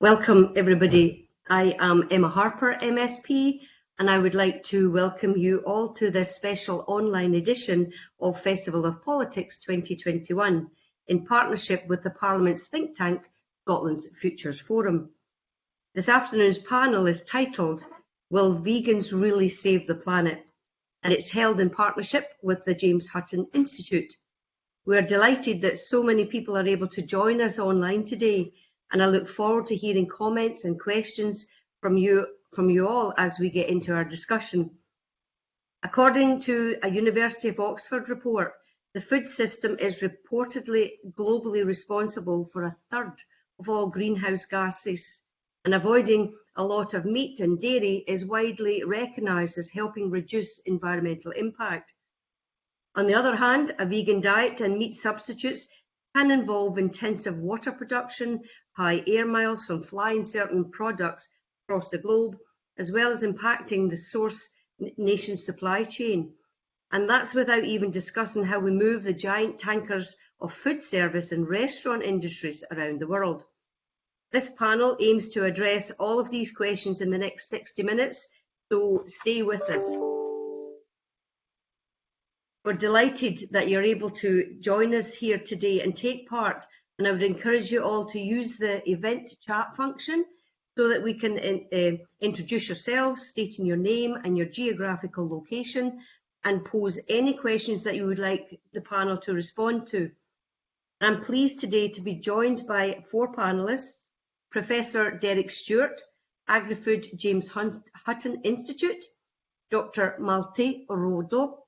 Welcome, everybody. I am Emma Harper, MSP, and I would like to welcome you all to this special online edition of Festival of Politics 2021 in partnership with the Parliament's think tank, Scotland's Futures Forum. This afternoon's panel is titled Will Vegans Really Save the Planet? and it's held in partnership with the James Hutton Institute. We are delighted that so many people are able to join us online today and I look forward to hearing comments and questions from you, from you all as we get into our discussion. According to a University of Oxford report, the food system is reportedly globally responsible for a third of all greenhouse gases, and avoiding a lot of meat and dairy is widely recognised as helping reduce environmental impact. On the other hand, a vegan diet and meat substitutes can involve intensive water production, high air miles from flying certain products across the globe, as well as impacting the source nation supply chain. And that's without even discussing how we move the giant tankers of food service and restaurant industries around the world. This panel aims to address all of these questions in the next 60 minutes, so stay with us. We're delighted that you're able to join us here today and take part, and I would encourage you all to use the event chat function so that we can uh, introduce yourselves, stating your name and your geographical location, and pose any questions that you would like the panel to respond to. I'm pleased today to be joined by four panellists, Professor Derek Stewart, Agri-Food James Hutton Institute, Dr. Malte Rodel,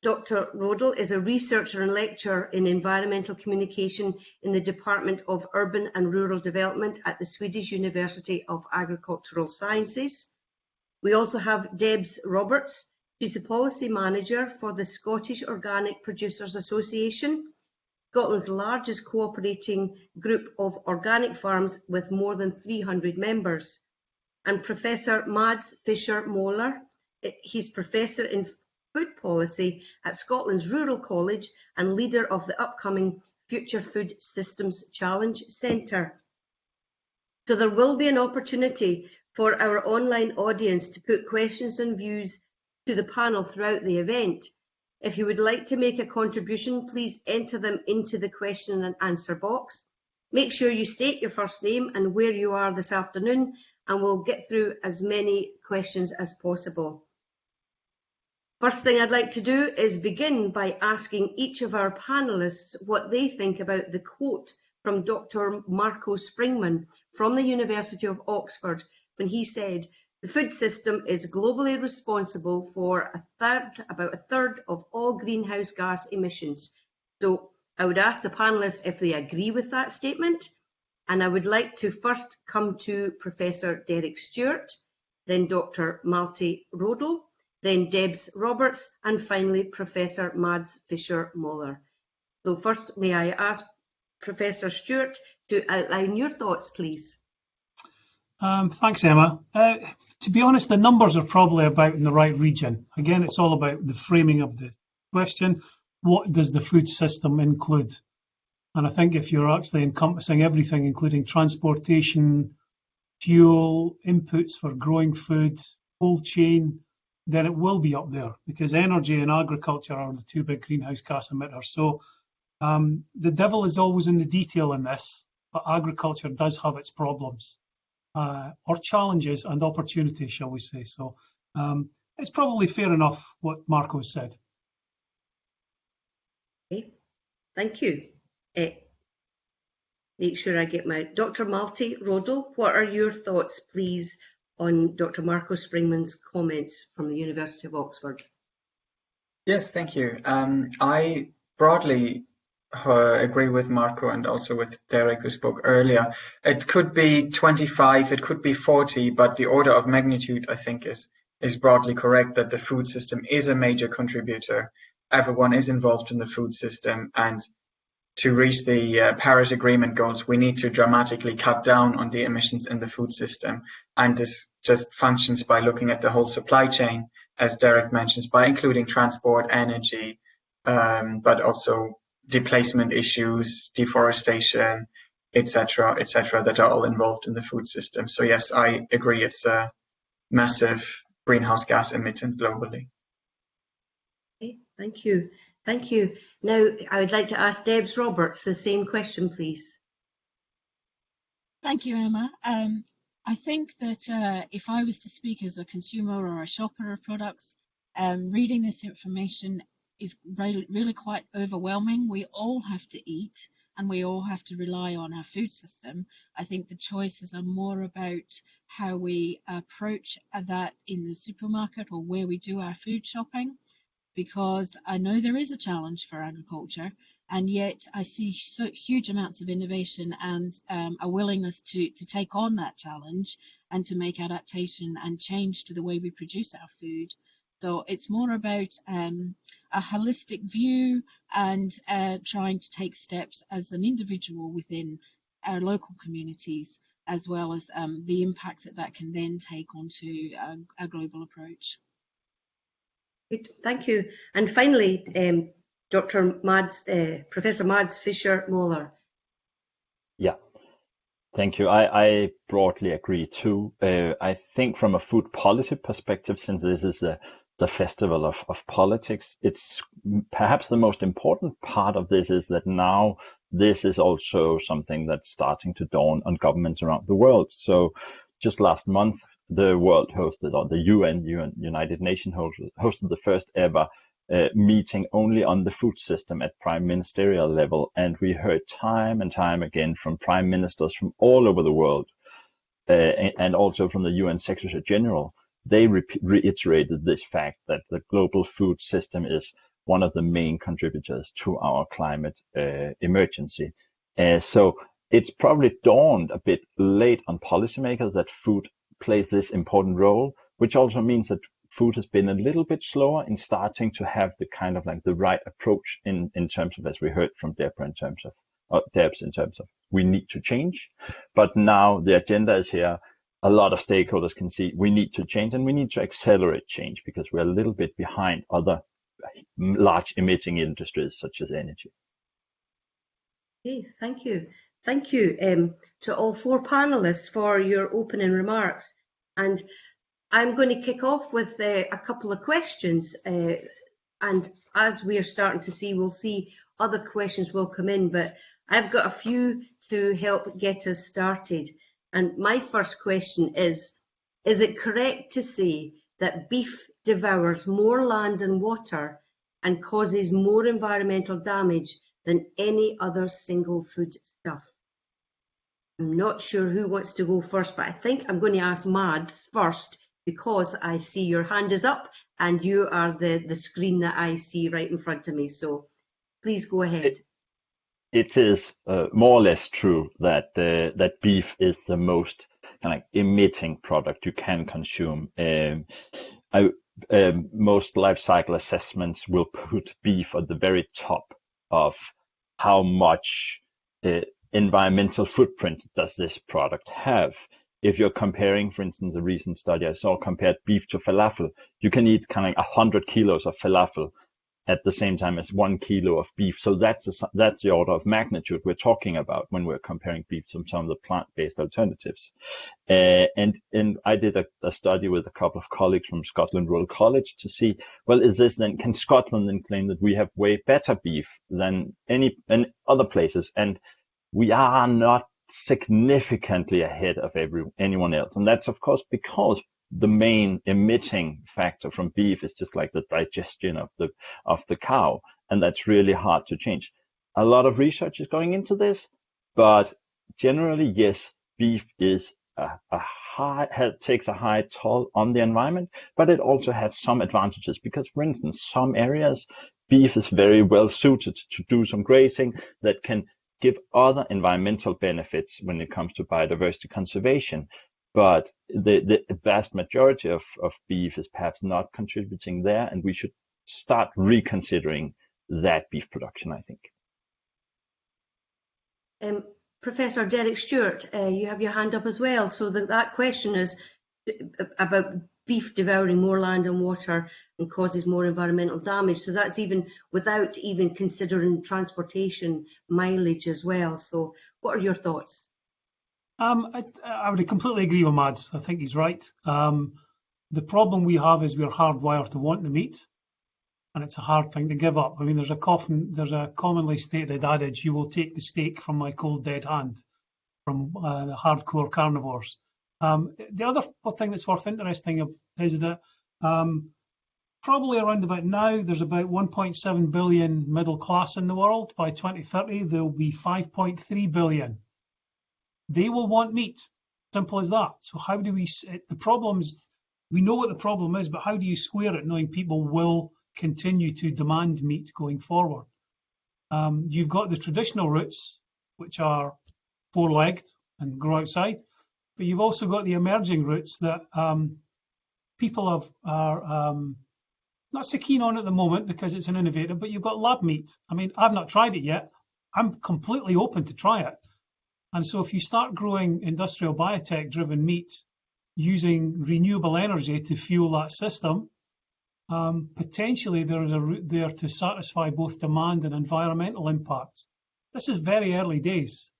Dr. Rodel is a researcher and lecturer in environmental communication in the Department of Urban and Rural Development at the Swedish University of Agricultural Sciences. We also have Debs Roberts. She's the policy manager for the Scottish Organic Producers Association, Scotland's largest cooperating group of organic farms with more than 300 members. And Professor Mads Fischer Moller, he's Professor in Food Policy at Scotland's Rural College and leader of the upcoming Future Food Systems Challenge Centre. So there will be an opportunity for our online audience to put questions and views to the panel throughout the event. If you would like to make a contribution, please enter them into the question and answer box. Make sure you state your first name and where you are this afternoon, and we'll get through as many questions as possible. First thing I'd like to do is begin by asking each of our panellists what they think about the quote from Dr. Marco Springmann from the University of Oxford when he said, the food system is globally responsible for a third, about a third of all greenhouse gas emissions. So I would ask the panellists if they agree with that statement. And I would like to first come to Professor Derek Stewart, then Dr. Malte Rodel, then Debs Roberts, and finally Professor Mads Fischer-Moller. So first, may I ask Professor Stewart to outline your thoughts, please? Um, thanks, Emma. Uh, to be honest, the numbers are probably about in the right region. Again, it's all about the framing of the question. What does the food system include? And I think if you're actually encompassing everything, including transportation, fuel, inputs for growing food, cold chain, then it will be up there because energy and agriculture are the two big greenhouse gas emitters. So um, the devil is always in the detail in this, but agriculture does have its problems uh, or challenges and opportunities, shall we say. So um, it's probably fair enough what Marco said. Okay, thank you. Uh, make sure I get my Dr. Malte Rodel. What are your thoughts, please, on Dr. Marco Springmann's comments from the University of Oxford. Yes, thank you. Um, I broadly uh, agree with Marco and also with Derek who spoke earlier. It could be 25, it could be 40, but the order of magnitude I think is is broadly correct that the food system is a major contributor. Everyone is involved in the food system and to reach the uh, Paris Agreement goals, we need to dramatically cut down on the emissions in the food system. And this just functions by looking at the whole supply chain, as Derek mentions, by including transport, energy, um, but also displacement issues, deforestation, etc., etc., that are all involved in the food system. So yes, I agree. It's a massive greenhouse gas emittant globally. Okay, thank you. Thank you. Now, I would like to ask Debs Roberts the same question, please. Thank you, Emma. Um, I think that uh, if I was to speak as a consumer or a shopper of products, um, reading this information is really, really quite overwhelming. We all have to eat and we all have to rely on our food system. I think the choices are more about how we approach that in the supermarket or where we do our food shopping because I know there is a challenge for agriculture, and yet I see so huge amounts of innovation and um, a willingness to, to take on that challenge and to make adaptation and change to the way we produce our food. So it's more about um, a holistic view and uh, trying to take steps as an individual within our local communities, as well as um, the impact that that can then take onto a, a global approach. Good, thank you. And finally, um, Dr. Mads, uh, Professor Mads Fischer Moller. Yeah, thank you. I, I broadly agree too. Uh, I think from a food policy perspective, since this is a, the festival of, of politics, it's perhaps the most important part of this is that now this is also something that's starting to dawn on governments around the world. So just last month, the world hosted, or the UN, UN United Nations hosted, hosted the first ever uh, meeting only on the food system at prime ministerial level. And we heard time and time again from prime ministers from all over the world, uh, and also from the UN Secretary General. They re reiterated this fact that the global food system is one of the main contributors to our climate uh, emergency. Uh, so it's probably dawned a bit late on policymakers that food plays this important role, which also means that food has been a little bit slower in starting to have the kind of like the right approach in in terms of as we heard from Deborah in terms of uh, Debs in terms of we need to change, but now the agenda is here. A lot of stakeholders can see we need to change and we need to accelerate change because we're a little bit behind other large emitting industries such as energy. Okay, thank you. Thank you um, to all four panelists for your opening remarks. And I'm going to kick off with uh, a couple of questions. Uh, and as we are starting to see, we'll see other questions will come in, but I've got a few to help get us started. And my first question is, is it correct to say that beef devours more land and water and causes more environmental damage than any other single food stuff? I'm not sure who wants to go first, but I think I'm going to ask Mads first because I see your hand is up and you are the, the screen that I see right in front of me. So please go ahead. It, it is uh, more or less true that uh, that beef is the most kind of emitting product you can consume. Um, I, um, most life cycle assessments will put beef at the very top of how much environmental footprint does this product have? If you're comparing, for instance, a recent study I saw compared beef to falafel, you can eat kind of 100 kilos of falafel at the same time as one kilo of beef. So that's a, that's the order of magnitude we're talking about when we're comparing beef to some of the plant-based alternatives. Uh, and and I did a, a, study with a couple of colleagues from Scotland's Rural College to see, well, is this then can Scotland then claim that we have way better beef than any and other places? And we are not significantly ahead of every, anyone else. And that's of course because the main emitting factor from beef is just like the digestion of the of the cow, and that's really hard to change. A lot of research is going into this, but generally, yes, beef is a, a high has, takes a high toll on the environment, but it also has some advantages because, for instance, some areas beef is very well suited to do some grazing that can give other environmental benefits when it comes to biodiversity conservation. But the, the vast majority of, beef is perhaps not contributing there, and we should start reconsidering that beef production, I think. Um, Professor Derek Stewart, uh, you have your hand up as well. So that, that question is about beef devouring more land and water and causes more environmental damage. So that's even without even considering transportation mileage as well. So what are your thoughts? Um, I, I would completely agree with Mads. I think he's right. Um, the problem we have is we're hardwired to want the meat, and it's a hard thing to give up. I mean, there's a there's a commonly stated adage: "You will take the steak from my cold dead hand." From uh, the hardcore carnivores. Um, the other thing that's worth interesting is that um, probably around about now, there's about 1.7 billion middle class in the world. By 2030, there will be 5.3 billion. They will want meat. Simple as that. So how do we? The problems. We know what the problem is, but how do you square it, knowing people will continue to demand meat going forward? Um, you've got the traditional routes, which are four-legged and grow outside. But you've also got the emerging routes that um, people have, are um, not so keen on at the moment because it's an innovator, but you've got lab meat. I mean, I've not tried it yet. I'm completely open to try it. And so if you start growing industrial biotech driven meat using renewable energy to fuel that system, um, potentially there is a route there to satisfy both demand and environmental impacts. This is very early days.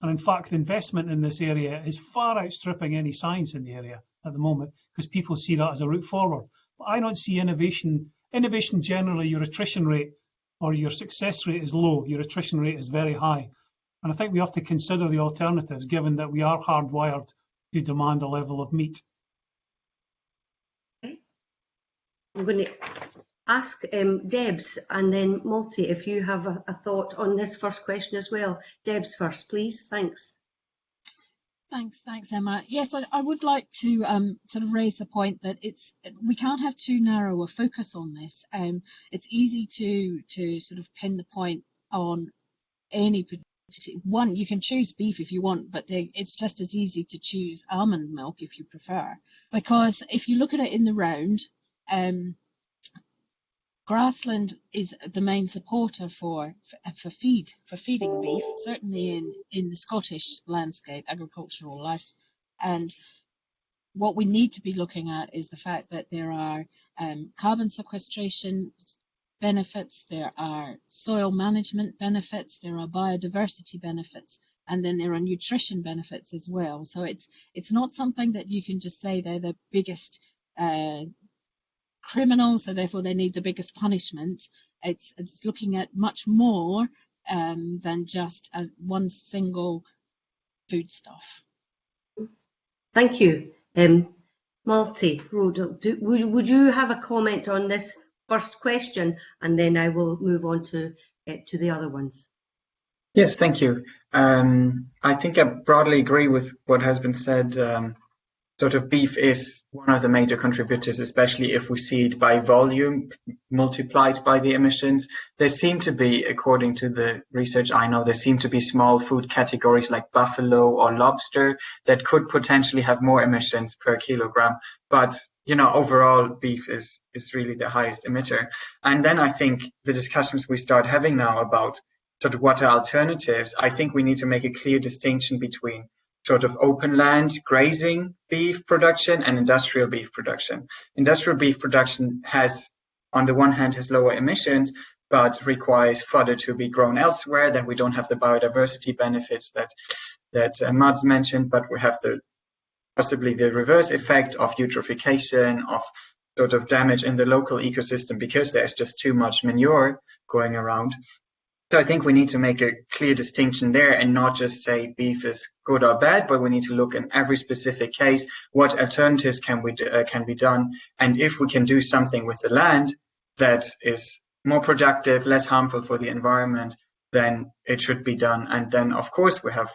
And in fact, investment in this area is far outstripping any science in the area at the moment because people see that as a route forward. But I don't see innovation. Innovation generally, your attrition rate or your success rate is low, your attrition rate is very high. And I think we have to consider the alternatives given that we are hardwired to demand a level of meat. I'm going to ask um, Debs and then Malte if you have a, a, thought on this first question as well. Debs first, please. Thanks. Thanks, thanks, Emma. Yes, I, I would like to um, sort of raise the point that it's we can't have too narrow a focus on this. Um, it's easy to to sort of pin the point on any one. You can choose beef if you want, but they, it's just as easy to choose almond milk if you prefer. Because if you look at it in the round, um, grassland is the main supporter for for feed for feeding beef, certainly in in the Scottish landscape, agricultural life, and what we need to be looking at is the fact that there are um, carbon sequestration benefits, there are soil management benefits, there are biodiversity benefits, and then there are nutrition benefits as well. So it's it's not something that you can just say they're the biggest uh, criminal, so therefore they need the biggest punishment. It's, it's looking at much more um, than just a, one single foodstuff. Thank you. Um, Malte, Rodel, do, would, would you have a comment on this first question and then I will move on to, uh, to the other ones? Yes, thank you. Um, I think I broadly agree with what has been said um, sort of beef is one of the major contributors, especially if we see it by volume multiplied by the emissions. There seem to be, according to the research I know, there seem to be small food categories like buffalo or lobster that could potentially have more emissions per kilogram. But you know, overall, beef is is really the highest emitter. And then I think the discussions we start having now about sort of what are alternatives, I think we need to make a clear distinction between sort of open land grazing beef production and industrial beef production. Industrial beef production has, on the one hand, has lower emissions, but requires fodder to be grown elsewhere. Then we don't have the biodiversity benefits that that uh, Mads mentioned, but we have the possibly the reverse effect of eutrophication, of sort of damage in the local ecosystem because there's just too much manure going around. So I think we need to make a clear distinction there and not just say beef is good or bad, but we need to look in every specific case what alternatives can we do, uh, can be done, and if we can do something with the land that is more productive, less harmful for the environment, then it should be done. And then of course we have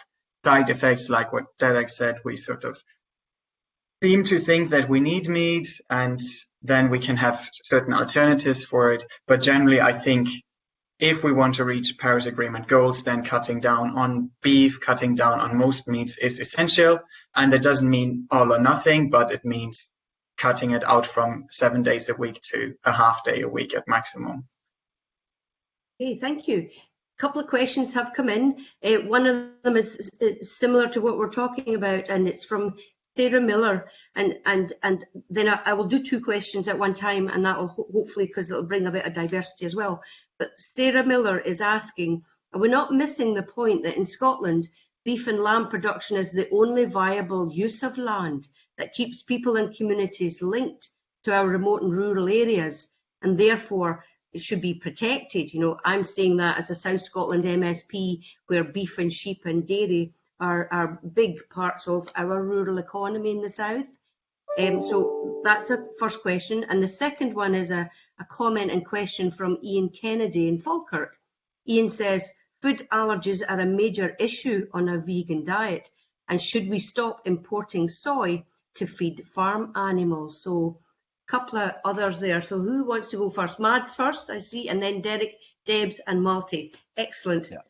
side effects like what Derek said. We sort of seem to think that we need meat, and then we can have certain alternatives for it. But generally, I think if we want to reach Paris Agreement goals, then cutting down on beef, cutting down on most meats is essential. And that doesn't mean all or nothing, but it means cutting it out from seven days a week to a half day a week at maximum. Okay, thank you. A couple of questions have come in. Uh, one of them is, is, similar to what we're talking about, and it's from Sarah Miller, and and and then I, I will do two questions at one time, and that will ho hopefully because it'll bring a bit of diversity as well. But Sarah Miller is asking, are we not missing the point that in Scotland, beef and lamb production is the only viable use of land that keeps people and communities linked to our remote and rural areas, and therefore it should be protected. You know, I'm saying that as a South Scotland MSP, where beef and sheep and dairy are, are big parts of our rural economy in the south. Um, so that's a first question. And the second one is a, a comment and question from Ian Kennedy in Falkirk. Ian says, food allergies are a major issue on a vegan diet. And should we stop importing soy to feed farm animals? So a couple of others there. So who wants to go first? Mads first, I see, and then Derek, Debs and Malte. Excellent. Yeah.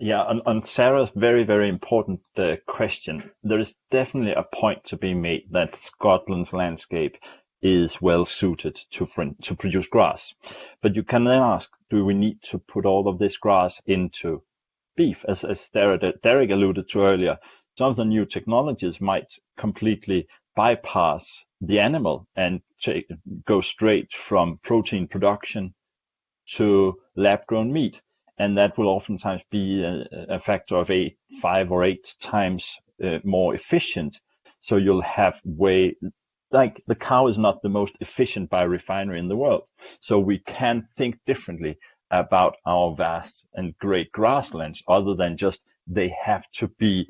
Yeah, on, on Sarah's very, very important uh, question, there is definitely a point to be made that Scotland's landscape is well suited to, to produce grass. But you can then ask, do we need to put all of this grass into beef? As, as Derek alluded to earlier, some of the new technologies might completely bypass the animal and take, go straight from protein production to lab grown meat and that will oftentimes be a, a factor of eight, five or eight times uh, more efficient. So you'll have way, like the cow is not the most efficient biorefinery in the world. So we can think differently about our vast and great grasslands other than just they have to be,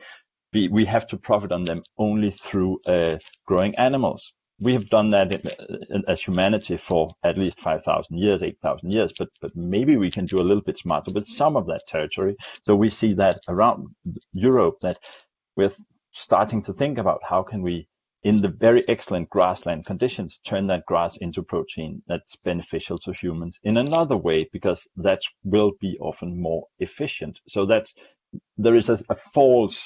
be we have to profit on them only through uh, growing animals we have done that in, in, as humanity for at least 5,000 years, 8,000 years, but, but maybe we can do a little bit smarter with some of that territory. So we see that around Europe that we're starting to think about how can we, in the very excellent grassland conditions, turn that grass into protein that's beneficial to humans in another way, because that will be often more efficient. So that's, there is a, a false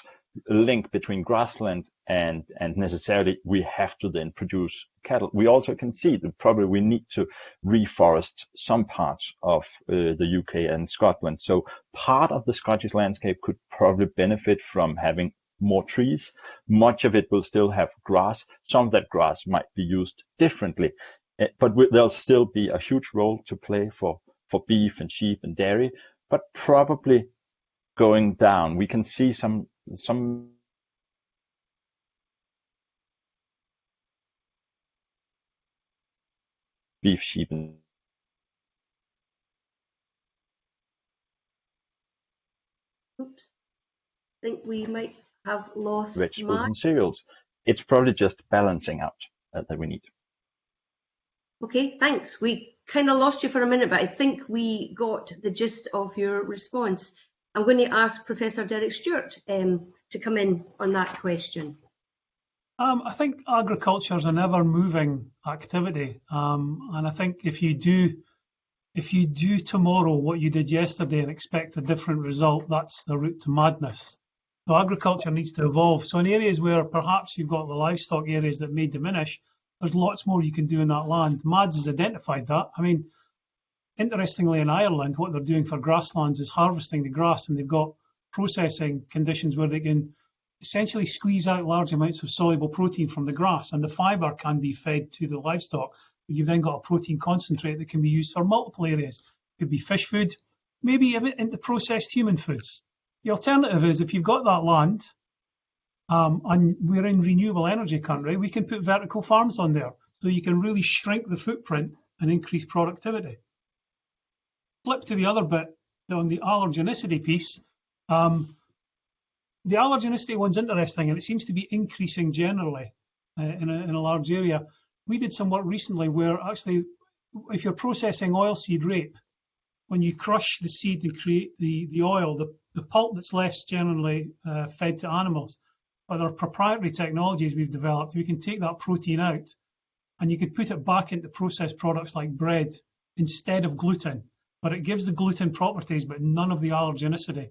link between grassland and and necessarily we have to then produce cattle. We also can see that probably we need to reforest some parts of uh, the UK and Scotland. So part of the Scottish landscape could probably benefit from having more trees. Much of it will still have grass. Some of that grass might be used differently, uh, but there'll still be a huge role to play for for beef and sheep and dairy, but probably going down. We can see some some beef, sheep, Oops. I think we might have lost vegetables Mark. and cereals. It's probably just balancing out uh, that we need. Okay, thanks. We kind of lost you for a minute, but I think we got the gist of your response. I'm going to ask Professor Derek Stewart um, to come in on that question. Um, I think agriculture is an ever-moving activity, um, and I think if you do if you do tomorrow what you did yesterday and expect a different result, that's the route to madness. So agriculture needs to evolve. So in areas where perhaps you've got the livestock areas that may diminish, there's lots more you can do in that land. Mads has identified that. I mean, Interestingly, in Ireland, what they're doing for grasslands is harvesting the grass, and they've got processing conditions where they can essentially squeeze out large amounts of soluble protein from the grass, and the fibre can be fed to the livestock. You've then got a protein concentrate that can be used for multiple areas. It could be fish food, maybe even into processed human foods. The alternative is if you've got that land, um, and we're in renewable energy country, we can put vertical farms on there, so you can really shrink the footprint and increase productivity flip to the other bit on the allergenicity piece, um, the allergenicity one's interesting and it seems to be increasing generally uh, in, a, in a large area. We did some work recently where actually, if you're processing oilseed rape, when you crush the seed and create the, the oil, the, the pulp that's left generally uh, fed to animals. But there are proprietary technologies we've developed. We can take that protein out and you could put it back into processed products like bread instead of gluten but it gives the gluten properties, but none of the allergenicity.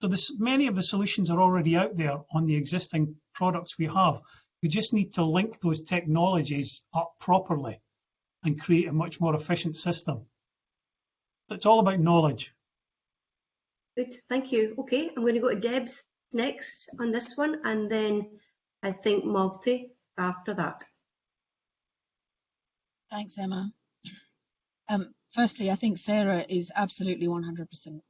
So this, many of the solutions are already out there on the existing products we have. We just need to link those technologies up properly and create a much more efficient system. It's all about knowledge. Good, thank you. Okay, I'm going to go to Debs next on this one, and then I think Malte after that. Thanks, Emma. Um, firstly, I think Sarah is absolutely 100%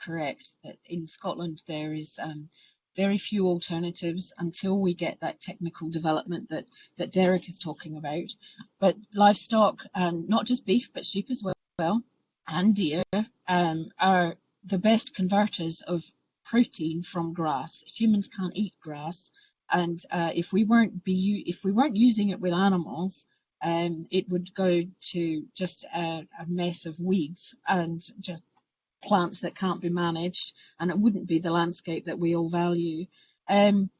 correct that in Scotland there is um, very few alternatives until we get that technical development that, that Derek is talking about. But livestock, um, not just beef, but sheep as well, and deer, um, are the best converters of protein from grass. Humans can't eat grass, and uh, if we weren't be if we weren't using it with animals, um, it would go to just a, a, mess of weeds and just plants that can't be managed, and it wouldn't be the landscape that we all value. Um,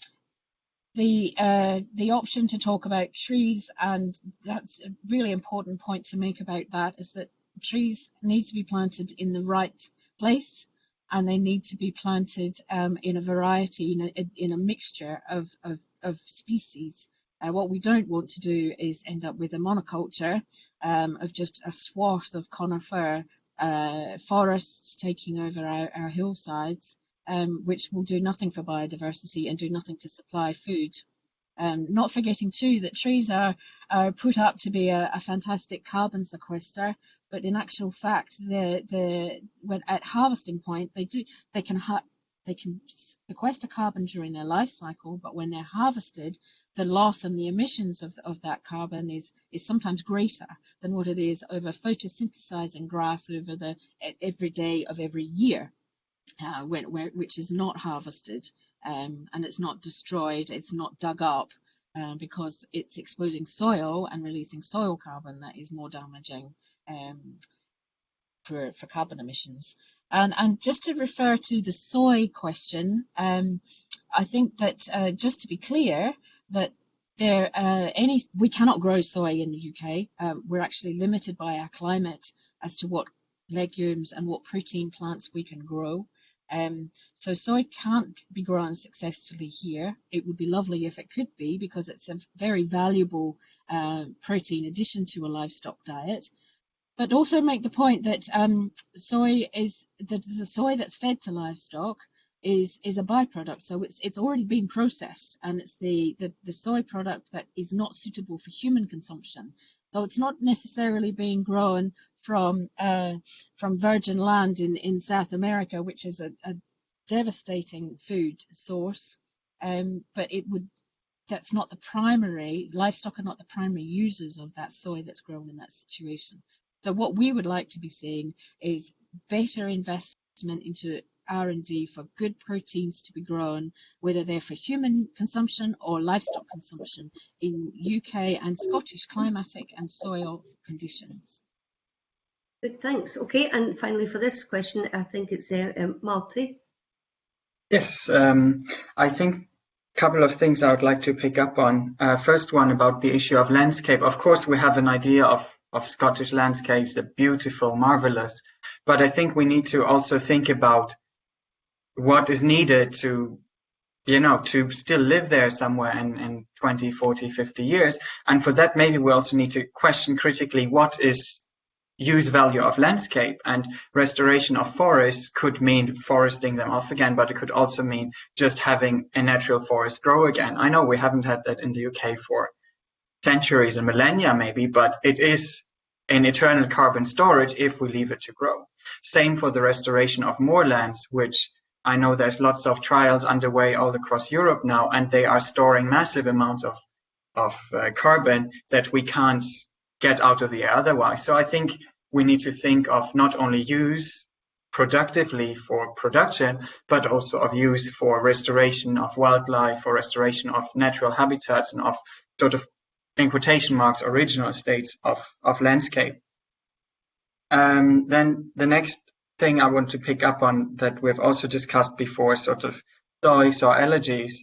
the uh, the option to talk about trees, and that's a really important point to make about that, is that trees need to be planted in the right place, and they need to be planted um, in a variety, in a, in a mixture of, of, of species. Uh, what we don't want to do is end up with a monoculture um, of just a swath of conifer uh, forests taking over our, our hillsides, um, which will do nothing for biodiversity and do nothing to supply food. Um, not forgetting too that trees are, are put up to be a, a fantastic carbon sequester, but in actual fact, the the when at harvesting point they do they can they can sequester carbon during their life cycle, but when they're harvested, the loss and the emissions of, of that carbon is, is sometimes greater than what it is over photosynthesizing grass over the every day of every year, uh, when, where, which is not harvested um, and it's not destroyed, it's not dug up uh, because it's exposing soil and releasing soil carbon that is more damaging um, for, for carbon emissions. And, and, just to refer to the soy question, um, I think that uh, just to be clear, that there uh, any we cannot grow soy in the UK. Um, we're actually limited by our climate as to what legumes and what protein plants we can grow. Um, so soy can't be grown successfully here. It would be lovely if it could be because it's a very valuable uh, protein addition to a livestock diet. But also make the point that um, soy is the, the soy that's fed to livestock is is a byproduct. So it's it's already been processed, and it's the, the the soy product that is not suitable for human consumption. So it's not necessarily being grown from uh, from virgin land in in South America, which is a, a devastating food source. Um, but it would that's not the primary livestock are not the primary users of that soy that's grown in that situation. So what we would like to be seeing is better investment into R&D for good proteins to be grown, whether they're for human consumption or livestock consumption in UK and Scottish climatic and soil conditions. Good, thanks. Okay, and finally for this question, I think it's uh, um, Malte. Yes, um, I think a couple of things I would like to pick up on. Uh, first one about the issue of landscape. Of course, we have an idea of, of Scottish landscapes, they're beautiful, marvelous, but I think we need to also think about what is needed to you know to still live there somewhere in, in 20 40 50 years. And for that maybe we also need to question critically what is use value of landscape. And restoration of forests could mean foresting them off again but it could also mean just having a natural forest grow again. I know we haven't had that in the uk for centuries and millennia maybe but it is an eternal carbon storage if we leave it to grow. Same for the restoration of moorlands which I know there's lots of trials underway all across Europe now, and they are storing massive amounts of of uh, carbon that we can't get out of the air otherwise. So I think we need to think of not only use productively for production, but also of use for restoration of wildlife, for restoration of natural habitats, and of sort of in quotation marks original states of of landscape. Um, then the next thing I want to pick up on that we've also discussed before, sort of soys or allergies.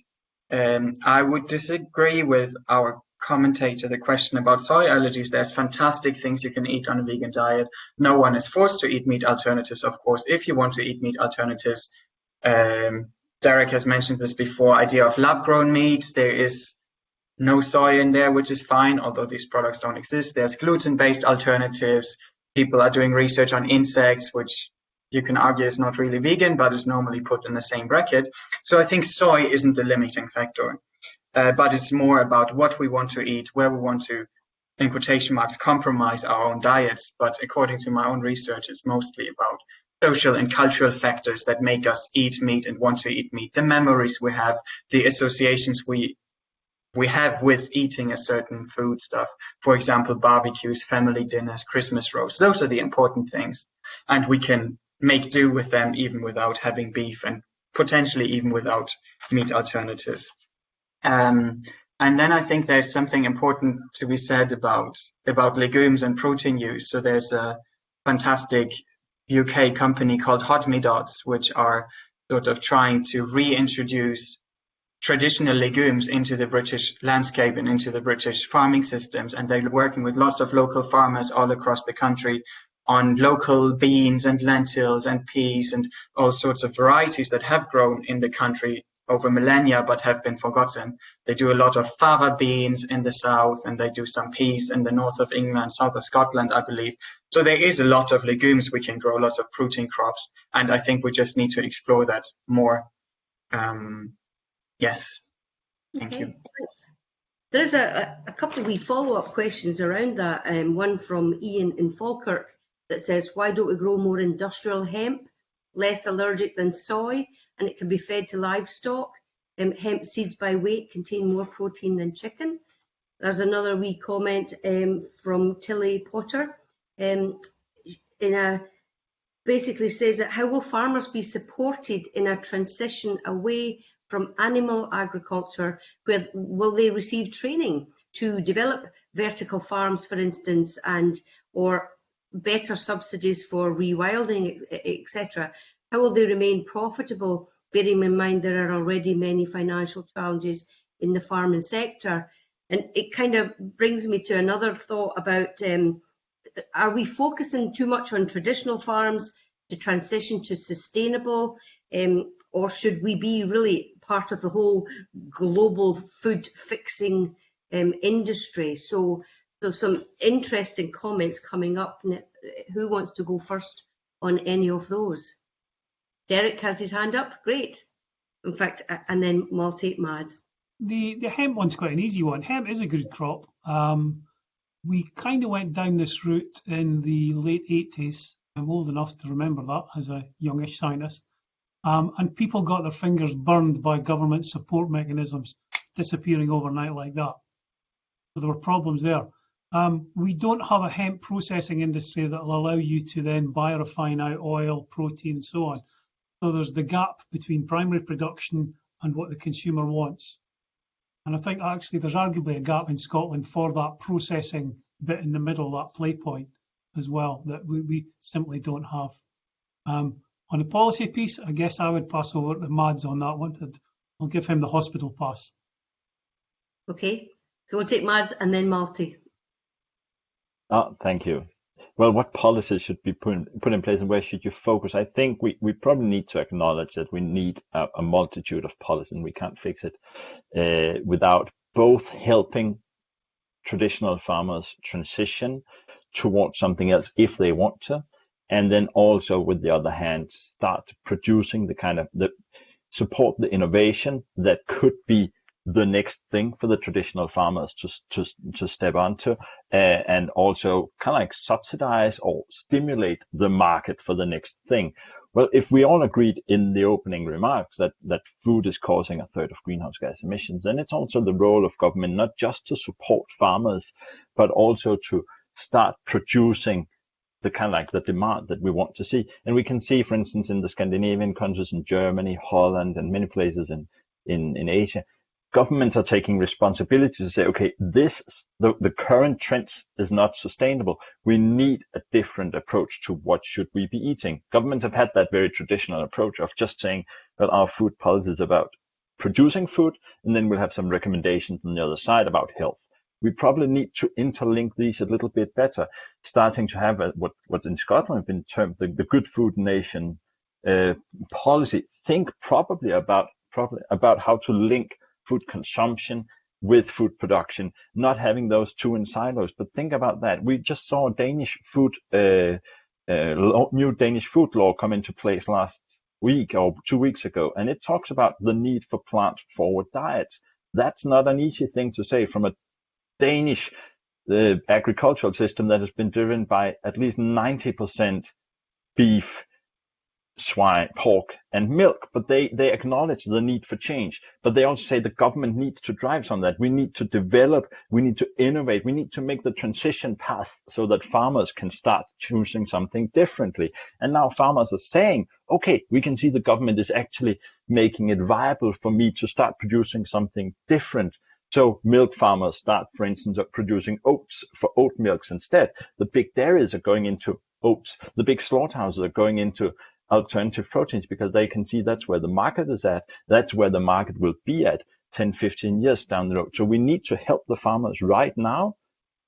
Um, I would disagree with our commentator, the question about soy allergies. There's fantastic things you can eat on a vegan diet. No one is forced to eat meat alternatives, of course. If you want to eat meat alternatives, um, Derek has mentioned this before, idea of lab-grown meat. There is no soy in there, which is fine, although these products don't exist. There's gluten-based alternatives. People are doing research on insects, which you can argue it's not really vegan, but it's normally put in the same bracket. So I think soy isn't the limiting factor, uh, but it's more about what we want to eat, where we want to, in quotation marks, compromise our own diets. But according to my own research, it's mostly about social and cultural factors that make us eat meat and want to eat meat, the memories we have, the associations we we have with eating a certain food stuff. For example, barbecues, family dinners, Christmas roasts. Those are the important things. And we can make do with them even without having beef and potentially even without meat alternatives. Um, and then I think there's something important to be said about about legumes and protein use. So there's a fantastic UK company called Hodmedod's, which are sort of trying to reintroduce traditional legumes into the British landscape and into the British farming systems. And they're working with lots of local farmers all across the country on local beans and lentils and peas and all sorts of varieties that have grown in the country over millennia but have been forgotten. They do a lot of fava beans in the south and they do some peas in the north of England, south of Scotland, I believe. So there is a lot of legumes we can grow, lots of protein crops. And I think we just need to explore that more. Um, yes, thank Okay, you. There's a, a, couple of wee follow-up questions around that. Um, one from Ian in Falkirk that says, why don't we grow more industrial hemp, less allergic than soy, and it can be fed to livestock? Um, hemp seeds by weight contain more protein than chicken. There's another wee comment um, from Tilly Potter. Um, in a basically says that how will farmers be supported in a transition away from animal agriculture? Where will they receive training to develop vertical farms, for instance, and or better subsidies for rewilding, etc. How will they remain profitable, bearing in mind there are already many financial challenges in the farming sector? And it kind of brings me to another thought about um, are we focusing too much on traditional farms to transition to sustainable, um, or should we be really part of the whole global food fixing um, industry? So so some interesting comments coming up. Who wants to go first on any of those? Derek has his hand up. Great. In fact, and then Malte Mads. The the hemp one's quite an easy one. Hemp is a good crop. Um, we kind of went down this route in the late 80s. I'm old enough to remember that as a youngish scientist. Um, and people got their fingers burned by government support mechanisms disappearing overnight like that. So there were problems there. Um, we don't have a hemp processing industry that will allow you to then biorefine out oil, protein, and so on. So there's the gap between primary production and what the consumer wants. And I think actually there's arguably a gap in Scotland for that processing bit in the middle, that play point as well, that we, we simply don't have. Um, on the policy piece, I guess I would pass over to Mads on that one. I'll give him the hospital pass. Okay, so we'll take Mads and then Malte. Oh, thank you. Well, what policies should be put in, put in place and where should you focus? I think we, we probably need to acknowledge that we need a, a multitude of policies and we can't fix it uh, without both helping traditional farmers transition towards something else if they want to, and then also with the other hand start producing the kind of the support the innovation that could be the next thing for the traditional farmers to to to step onto, uh, and also kind of like subsidize or stimulate the market for the next thing. Well, if we all agreed in the opening remarks that that food is causing a third of greenhouse gas emissions, then it's also the role of government not just to support farmers, but also to start producing the kind of like the demand that we want to see. And we can see, for instance, in the Scandinavian countries, in Germany, Holland, and many places in in, in Asia, governments are taking responsibility to say, okay, this the, the current trends is not sustainable. We need a different approach to what should we be eating. Governments have had that very traditional approach of just saying, well, our food policy is about producing food, and then we'll have some recommendations on the other side about health. We probably need to interlink these a little bit better, starting to have a, what in Scotland been termed the, the good food nation uh, policy. Think probably about probably about how to link food consumption with food production, not having those two in silos. But think about that. We just saw Danish food uh, uh, new Danish food law come into place last week or two weeks ago, and it talks about the need for plant-forward diets. That's not an easy thing to say from a Danish the agricultural system that has been driven by at least 90% beef, swine, pork, and milk. But they, they acknowledge the need for change. But they also say the government needs to drive some that. We need to develop, we need to innovate, we need to make the transition path so that farmers can start choosing something differently. And now farmers are saying, okay, we can see the government is actually making it viable for me to start producing something different. So milk farmers start, for instance, producing oats for oat milks instead. The big dairies are going into oats. The big slaughterhouses are going into alternative proteins because they can see that's where the market is at. That's where the market will be at 10, 15 years down the road. So we need to help the farmers right now,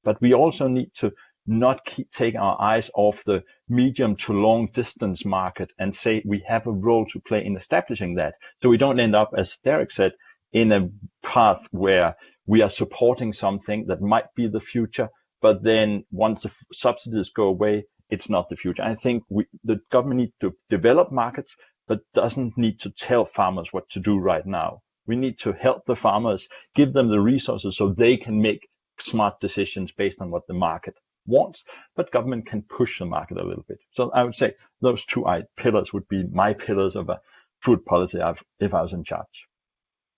but we also need to not keep, take our eyes off the medium to long distance market and say we have a role to play in establishing that. So we don't end up, as Derek said, in a path where we are supporting something that might be the future, but then once the subsidies go away, it's not the future. I think we, the government needs to develop markets, but doesn't need to tell farmers what to do right now. We need to help the farmers, give them the resources so they can make smart decisions based on what the market wants, but government can push the market a little bit. So I would say those two pillars would be my pillars of a food policy if I was in charge.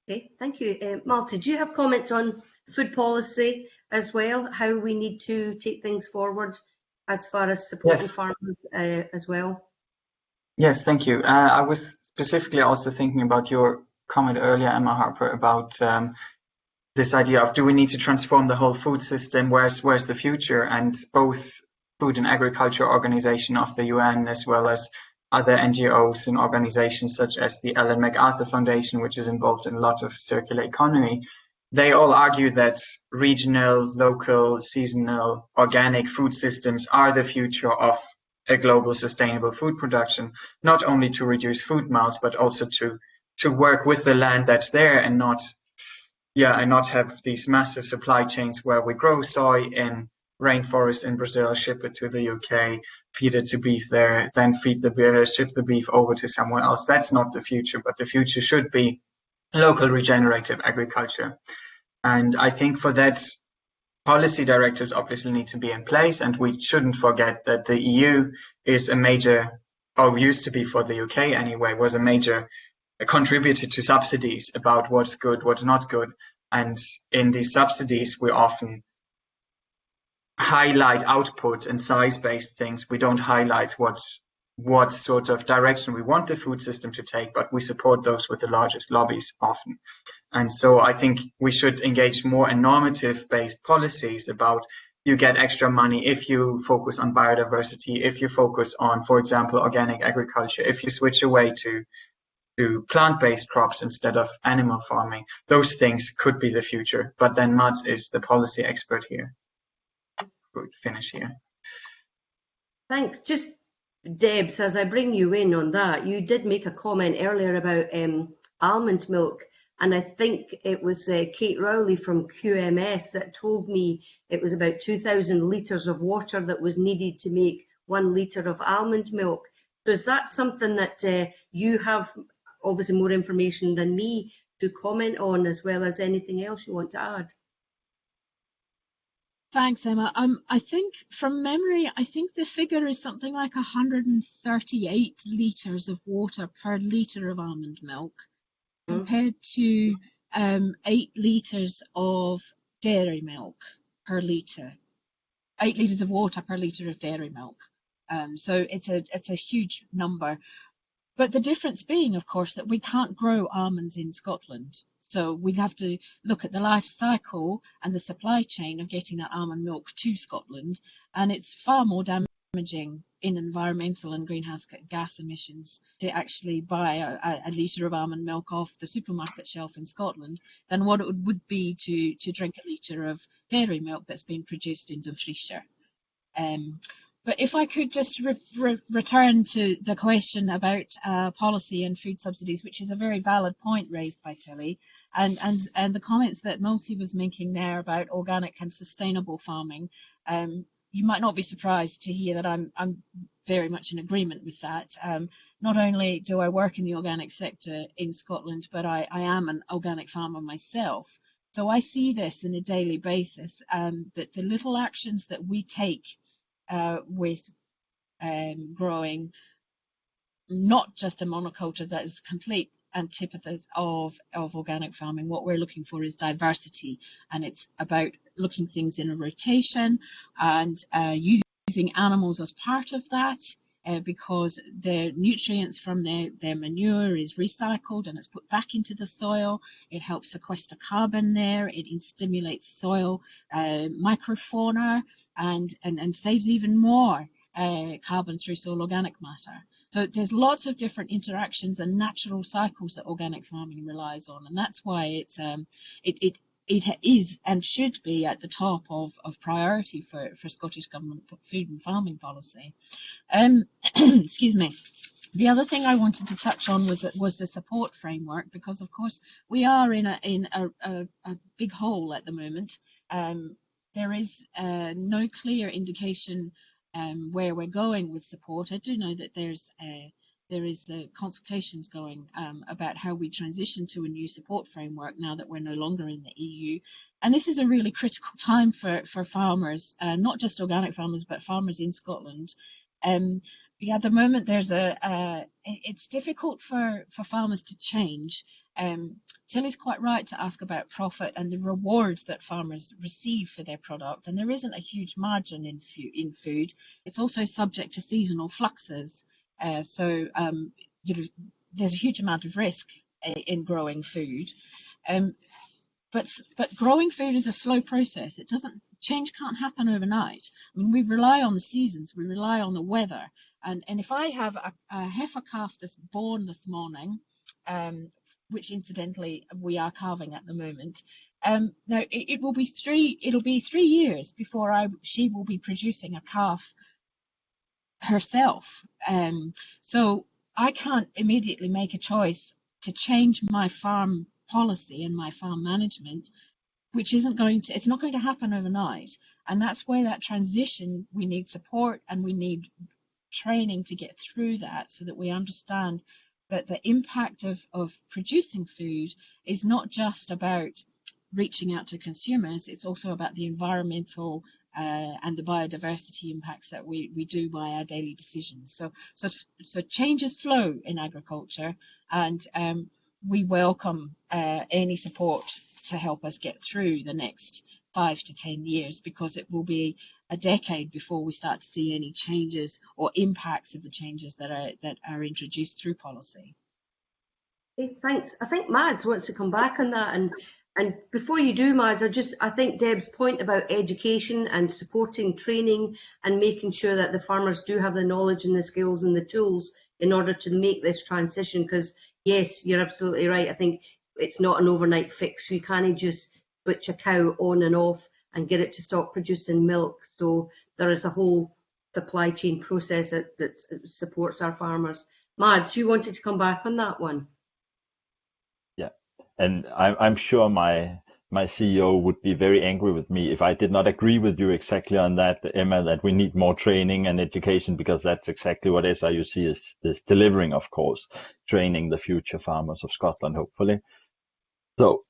Okay, thank you. Uh, Malte, do you have comments on food policy as well, how we need to take things forward as far as supporting yes. farmers uh, as well? Yes, thank you. Uh, I was specifically also thinking about your comment earlier, Emma Harper, about um, this idea of do we need to transform the whole food system? Where's where's the future? And both Food and Agriculture Organization of the UN as well as other NGOs and organizations such as the Ellen MacArthur Foundation, which is involved in a lot of circular economy, they all argue that regional, local, seasonal, organic food systems are the future of a global sustainable food production, not only to reduce food miles, but also to to work with the land that's there and not yeah, and not have these massive supply chains where we grow soy in rainforest in Brazil, ship it to the UK, feed it to beef there, then feed the beer, ship the beef over to somewhere else. That's not the future, but the future should be local regenerative agriculture. And I think for that, policy directives obviously need to be in place, and we shouldn't forget that the EU is a major, or used to be for the UK anyway, was a major contributor to subsidies about what's good, what's not good. And in these subsidies, we often highlight outputs and size-based things. We don't highlight what's what sort of direction we want the food system to take, but we support those with the largest lobbies often. And so I think we should engage more in normative based policies about you get extra money if you focus on biodiversity, if you focus on, for example, organic agriculture, if you switch away to to plant-based crops instead of animal farming. Those things could be the future, but then Mads is the policy expert here good finish here. Thanks. Just Debs, as I bring you in on that, you did make a comment earlier about um, almond milk, and I think it was uh, Kate Rowley from QMS that told me it was about 2,000 litres of water that was needed to make one litre of almond milk. So is that something that uh, you have obviously more information than me to comment on, as well as anything else you want to add? Thanks, Emma. Um, I think from memory, I think the figure is something like 138 litres of water per litre of almond milk, mm. compared to um, 8 litres of dairy milk per litre. 8 litres of water per litre of dairy milk. Um, so it's a it's a huge number. But the difference being, of course, that we can't grow almonds in Scotland. So we have to look at the life cycle and the supply chain of getting that almond milk to Scotland, and it's far more damaging in environmental and greenhouse gas emissions to actually buy a, a litre of almond milk off the supermarket shelf in Scotland than what it would be to, to drink a litre of dairy milk that's been produced in Dumfriesshire. Um, but if I could just re re return to the question about uh, policy and food subsidies, which is a very valid point raised by Tilly, and, and, and the comments that Malte was making there about organic and sustainable farming, um, you might not be surprised to hear that I'm I'm very much in agreement with that. Um, not only do I work in the organic sector in Scotland, but I, I am an organic farmer myself. So I see this on a daily basis, um, that the little actions that we take with um, growing not just a monoculture that is complete antithesis of, of organic farming. What we're looking for is diversity, and it's about looking things in a rotation and uh, using animals as part of that. Uh, because the nutrients from their, their manure is recycled and it's put back into the soil. It helps sequester carbon there. It stimulates soil uh, microfauna and, and, and saves even more uh, carbon through soil organic matter. So there's lots of different interactions and natural cycles that organic farming relies on, and that's why it's um, it, it it is and should be at the top of, of priority for, for Scottish Government food and farming policy. Um, excuse me. The other thing I wanted to touch on was was the support framework because of course we are in a in a, a, a big hole at the moment. Um, there is uh, no clear indication um, where we're going with support. I do know that there's a, there is a consultations going um, about how we transition to a new support framework now that we're no longer in the EU. And this is a really critical time for, for farmers, uh, not just organic farmers, but farmers in Scotland. Um, yeah, at the moment there's a, uh, it's difficult for, for farmers to change um, Tilly's quite right to ask about profit and the rewards that farmers receive for their product, and there isn't a huge margin in, in food. It's also subject to seasonal fluxes, uh, so um, you know, there's a huge amount of risk uh, in growing food. Um, but but growing food is a slow process. It doesn't change can't happen overnight. I mean, we rely on the seasons, we rely on the weather, and and if I have a, a heifer calf that's born this morning. Um, which incidentally we are calving at the moment. Um, now it, it, will be three. It'll be three years before I she will be producing a calf herself. Um, so I can't immediately make a choice to change my farm policy and my farm management, which isn't going to. It's not going to happen overnight, and that's where that transition. We need support and we need training to get through that so that we understand that the impact of, of producing food is not just about reaching out to consumers, it's also about the environmental uh, and the biodiversity impacts that we, we do by our daily decisions. So, so, so change is slow in agriculture, and um, we welcome uh, any support to help us get through the next five to 10 years because it will be a decade before we start to see any changes or impacts of the changes that are that are introduced through policy. Thanks. I think Mads wants to come back on that and and before you do, Mads, I just I think Deb's point about education and supporting training and making sure that the farmers do have the knowledge and the skills and the tools in order to make this transition. Because yes, you're absolutely right. I think it's not an overnight fix. You can't just switch a cow on and off and get it to stop producing milk. So there is a whole supply chain process that, that supports our farmers. Mads, you wanted to come back on that one. And I'm, I'm sure my my CEO would be very angry with me if I did not agree with you exactly on that, Emma, that we need more training and education because that's exactly what SRUC is, is delivering, of course, training the future farmers of Scotland, hopefully. So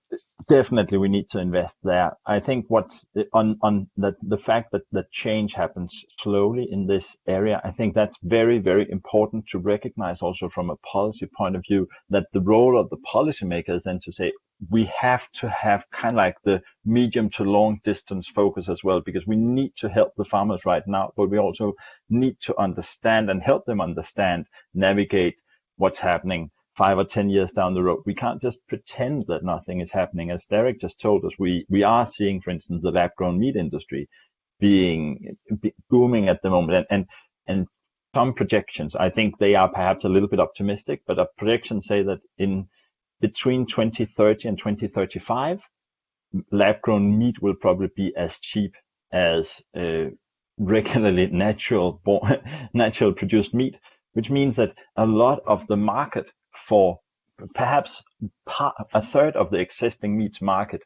definitely we need to invest there. I think what's on on the the fact that the change happens slowly in this area, I think that's very very important to recognize also from a policy point of view that the role of the policymakers is then to say we have to have kind of like the medium to long distance focus as well because we need to help the farmers right now, but we also need to understand and help them understand navigate what's happening five or 10 years down the road. We can't just pretend that nothing is happening. As Derek just told us, we, we are seeing, for instance, the lab grown meat industry being be, booming at the moment. And, and, and some projections, I think they are perhaps a little bit optimistic, but projections say that in between 2030 and 2035, lab grown meat will probably be as cheap as uh, regularly natural natural produced meat, which means that a lot of the market for perhaps a third of the existing meats market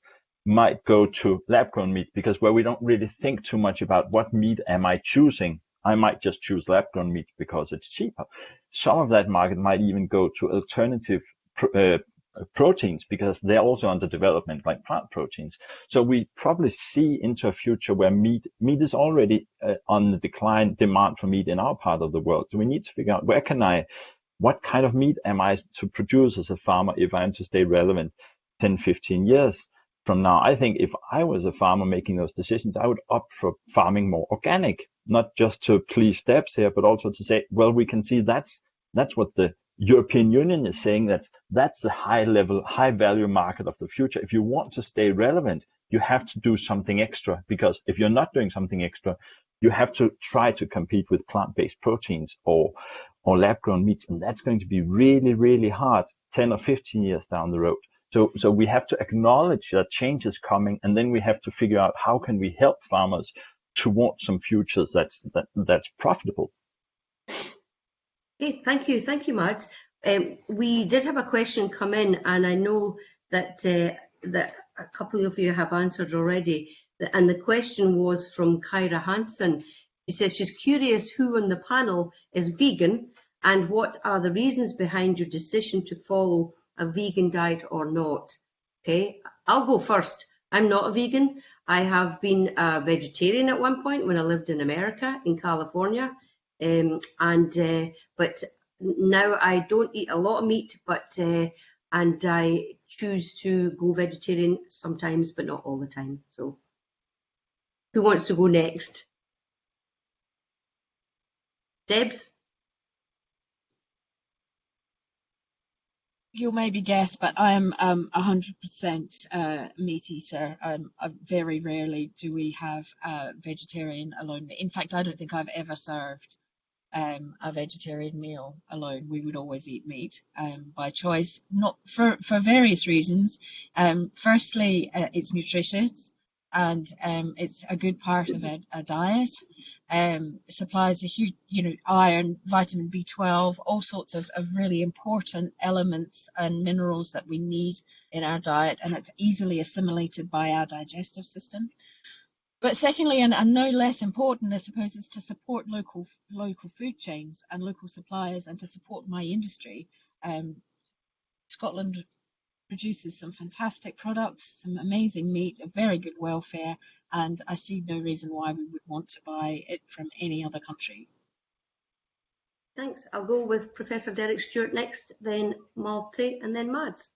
might go to lab grown meat because where we don't really think too much about what meat am I choosing, I might just choose lab grown meat because it's cheaper. Some of that market might even go to alternative uh, proteins because they're also under development like plant proteins. So we probably see into a future where meat meat is already uh, on the decline demand for meat in our part of the world. So we need to figure out where can I what kind of meat am I to produce as a farmer if I am to stay relevant 10, 15 years from now? I think if I was a farmer making those decisions, I would opt for farming more organic, not just to please Debs here, but also to say, well, we can see that's that's what the European Union is saying that that's the high level, high value market of the future. If you want to stay relevant, you have to do something extra because if you're not doing something extra, you have to try to compete with plant-based proteins or or lab-grown meats, and that's going to be really, really hard 10 or 15 years down the road. So, so we have to acknowledge that change is coming, and then we have to figure out how can we help farmers towards some futures that's that, that's profitable. Okay, thank you, thank you, Mads. Um, we did have a question come in, and I know that uh, that a couple of you have answered already. And the question was from Kyra Hansen. She says she's curious who on the panel is vegan and what are the reasons behind your decision to follow a vegan diet or not. Okay, I'll go first. I'm not a vegan. I have been a vegetarian at one point when I lived in America, in California. Um, and uh, but now I don't eat a lot of meat, but uh, and I choose to go vegetarian sometimes, but not all the time. So, who wants to go next? Debs. You'll maybe guess, but I am um, 100% uh, meat eater. Um, very rarely do we have uh, vegetarian alone. In fact, I don't think I've ever served um, a vegetarian meal alone. We would always eat meat um, by choice, not for, for various reasons. Um, firstly, uh, it's nutritious and um, it's a good part of a, a diet. Um, supplies a huge, you know, iron, vitamin B12, all sorts of, of really important elements and minerals that we need in our diet, and it's easily assimilated by our digestive system. But secondly, and, and no less important, I suppose, is to support local local food chains and local suppliers, and to support my industry. Um, Scotland produces some fantastic products, some amazing meat, a very good welfare, and I see no reason why we would want to buy it from any other country. Thanks. I'll go with Professor Derek Stewart next, then Malte, and then Mads.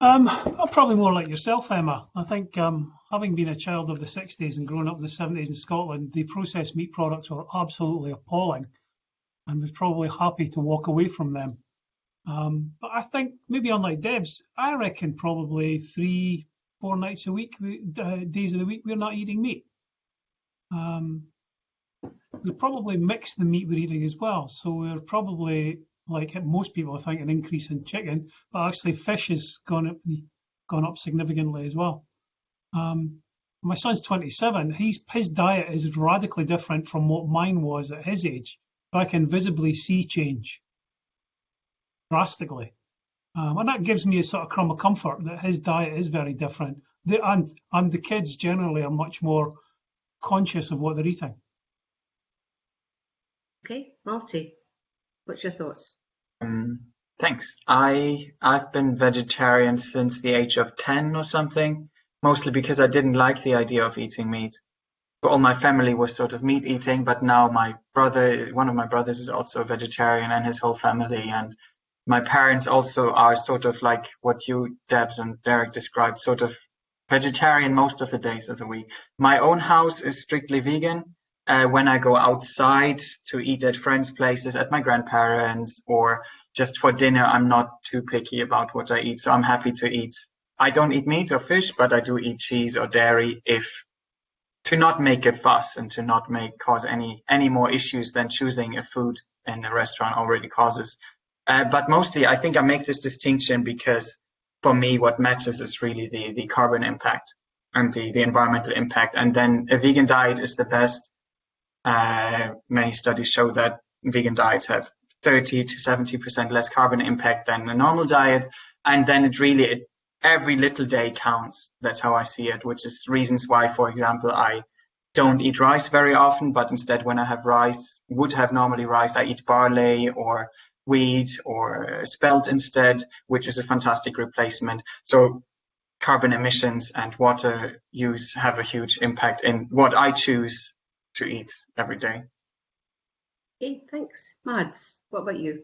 Um, I'm probably more like yourself, Emma. I think um, having been a child of the 60s and grown up in the 70s in Scotland, the processed meat products were absolutely appalling and was probably happy to walk away from them. Um, but I think maybe unlike Debs, I reckon probably three, four nights a week, uh, days of the week, we're not eating meat. Um, we probably mix the meat we're eating as well. So we're probably like most people, I think, an increase in chicken, but actually fish has gone up, gone up significantly as well. Um, my son's 27. He's, his diet is radically different from what mine was at his age. But I can visibly see change drastically. Um, and that gives me a sort of crumb of comfort that his diet is very different. The, and, and the kids generally are much more conscious of what they're eating. Okay, Malte. What's your thoughts? Um, thanks. I I've been vegetarian since the age of 10 or something, mostly because I didn't like the idea of eating meat. But All my family was sort of meat eating, but now my brother, one of my brothers is also a vegetarian and his whole family and my parents also are sort of like what you, Debs and Derek described, sort of vegetarian most of the days of the week. My own house is strictly vegan, uh, when I go outside to eat at friends' places, at my grandparents, or just for dinner, I'm not too picky about what I eat. So I'm happy to eat. I don't eat meat or fish, but I do eat cheese or dairy if to not make a fuss and to not make cause any any more issues than choosing a food in a restaurant already causes. Uh, but mostly, I think I make this distinction because for me, what matters is really the the carbon impact and the the environmental impact. And then a vegan diet is the best uh, many studies show that vegan diets have 30 to 70% less carbon impact than a normal diet. And then it really, it, every little day counts. That's how I see it, which is reasons why, for example, I don't eat rice very often, but instead when I have rice, would have normally rice, I eat barley or wheat or spelt instead, which is a fantastic replacement. So carbon emissions and water use have a huge impact in what I choose to eat every day. Okay, thanks. Mads, what about you?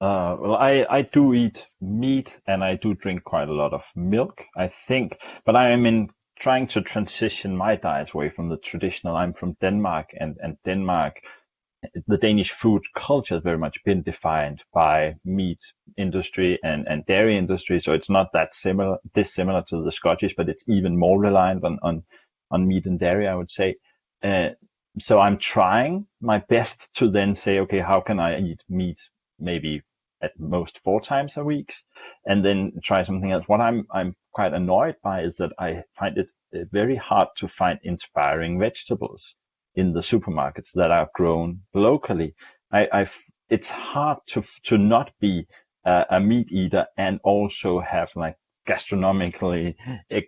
Uh, well, I, I do eat meat and I do drink quite a lot of milk, I think, but I am in trying to transition my diet away from the traditional. I'm from Denmark and, and Denmark, the Danish food culture has very much been defined by meat industry and, and dairy industry. So it's not that similar, dissimilar to the Scottish, but it's even more reliant on, on, on meat and dairy, I would say. Uh, so I'm trying my best to then say, okay, how can I eat meat maybe at most four times a week, and then try something else. What I'm I'm quite annoyed by is that I find it uh, very hard to find inspiring vegetables in the supermarkets that are grown locally. I, I've it's hard to to not be a, a meat eater and also have like gastronomically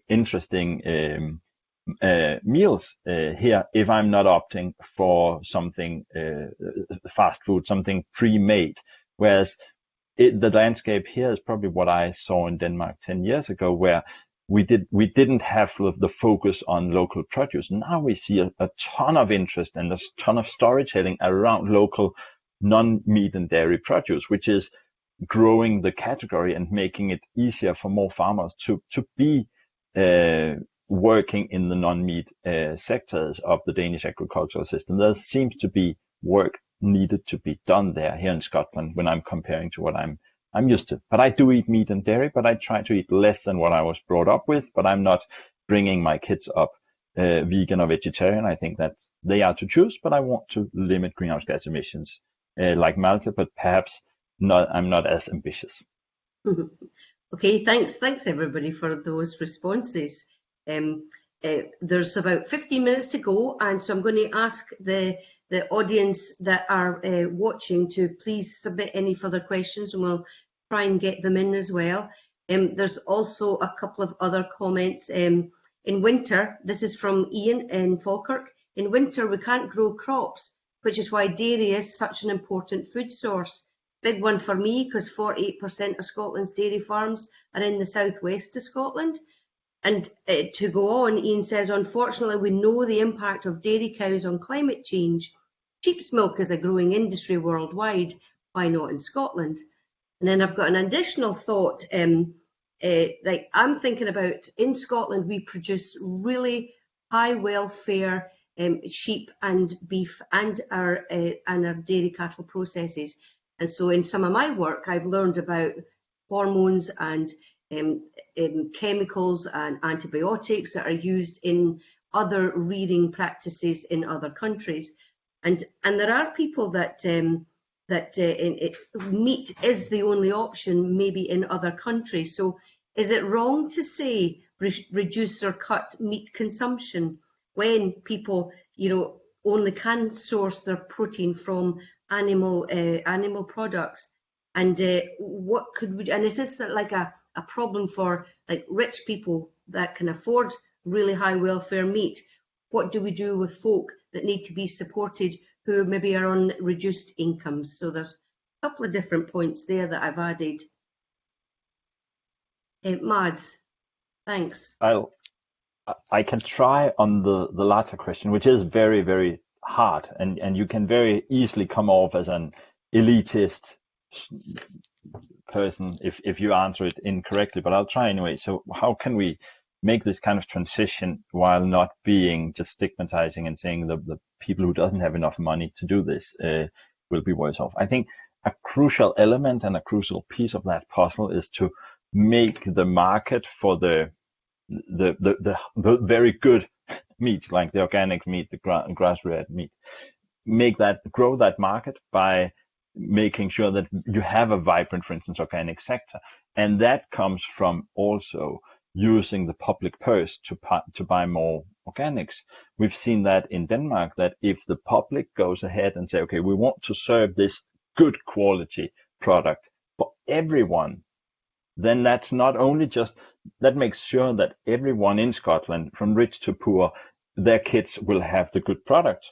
interesting um, uh, meals uh, here if I'm not opting for something uh, fast food, something pre-made. Whereas it, the landscape here is probably what I saw in Denmark 10 years ago, where we did we didn't have the focus on local produce. Now we see a, a ton of interest and a ton of storytelling around local non-meat and dairy produce, which is growing the category and making it easier for more farmers to to be uh, working in the non-meat uh, sectors of the Danish agricultural system. There seems to be work needed to be done there here in Scotland when I'm comparing to what I'm I'm used to. But I do eat meat and dairy, but I try to eat less than what I was brought up with. But I'm not bringing my kids up uh, vegan or vegetarian. I think that they are to choose, but I want to limit greenhouse gas emissions uh, like Malte, but perhaps not. I'm not as ambitious. okay, thanks, thanks everybody for those responses. Um, uh, there's about 15 minutes to go, and so I'm going to ask the the audience that are uh, watching to please submit any further questions, and we'll try and get them in as well. Um, there's also a couple of other comments. Um, in winter, this is from Ian in Falkirk. In winter, we can't grow crops, which is why dairy is such an important food source. Big one for me because 48% of Scotland's dairy farms are in the southwest of Scotland. And uh, to go on, Ian says, unfortunately, we know the impact of dairy cows on climate change. Sheep's milk is a growing industry worldwide. Why not in Scotland? And then I've got an additional thought. Um, uh, like I'm thinking about in Scotland, we produce really high welfare um, sheep and beef and our uh, and our dairy cattle processes. And so in some of my work, I've learned about hormones and um, um, chemicals and antibiotics that are used in other rearing practices in other countries. And, and there are people that, um, that uh, it, meat is the only option maybe in other countries. So is it wrong to say re reduce or cut meat consumption when people, you know, only can source their protein from animal uh, animal products? And uh, what could we? And is this like a a problem for like rich people that can afford really high welfare meat. What do we do with folk that need to be supported who maybe are on reduced incomes? So there's a couple of different points there that I've added. Uh, Mads, thanks. I'll, I can try on the, the latter question, which is very, very hard. And, and you can very easily come off as an elitist person if, if you answer it incorrectly, but I'll try anyway. So how can we make this kind of transition while not being just stigmatizing and saying the, the people who doesn't have enough money to do this uh, will be worse off? I think a crucial element and a crucial piece of that puzzle is to make the market for the the the, the, the very good meat, like the organic meat, the gra- grass-fed meat, make that grow that market by making sure that you have a vibrant, for instance, organic sector. And that comes from also using the public purse to, to buy more organics. We've seen that in Denmark, that if the public goes ahead and say, okay, we want to serve this good quality product for everyone, then that's not only just that makes sure that everyone in Scotland, from rich to poor, their kids will have the good product,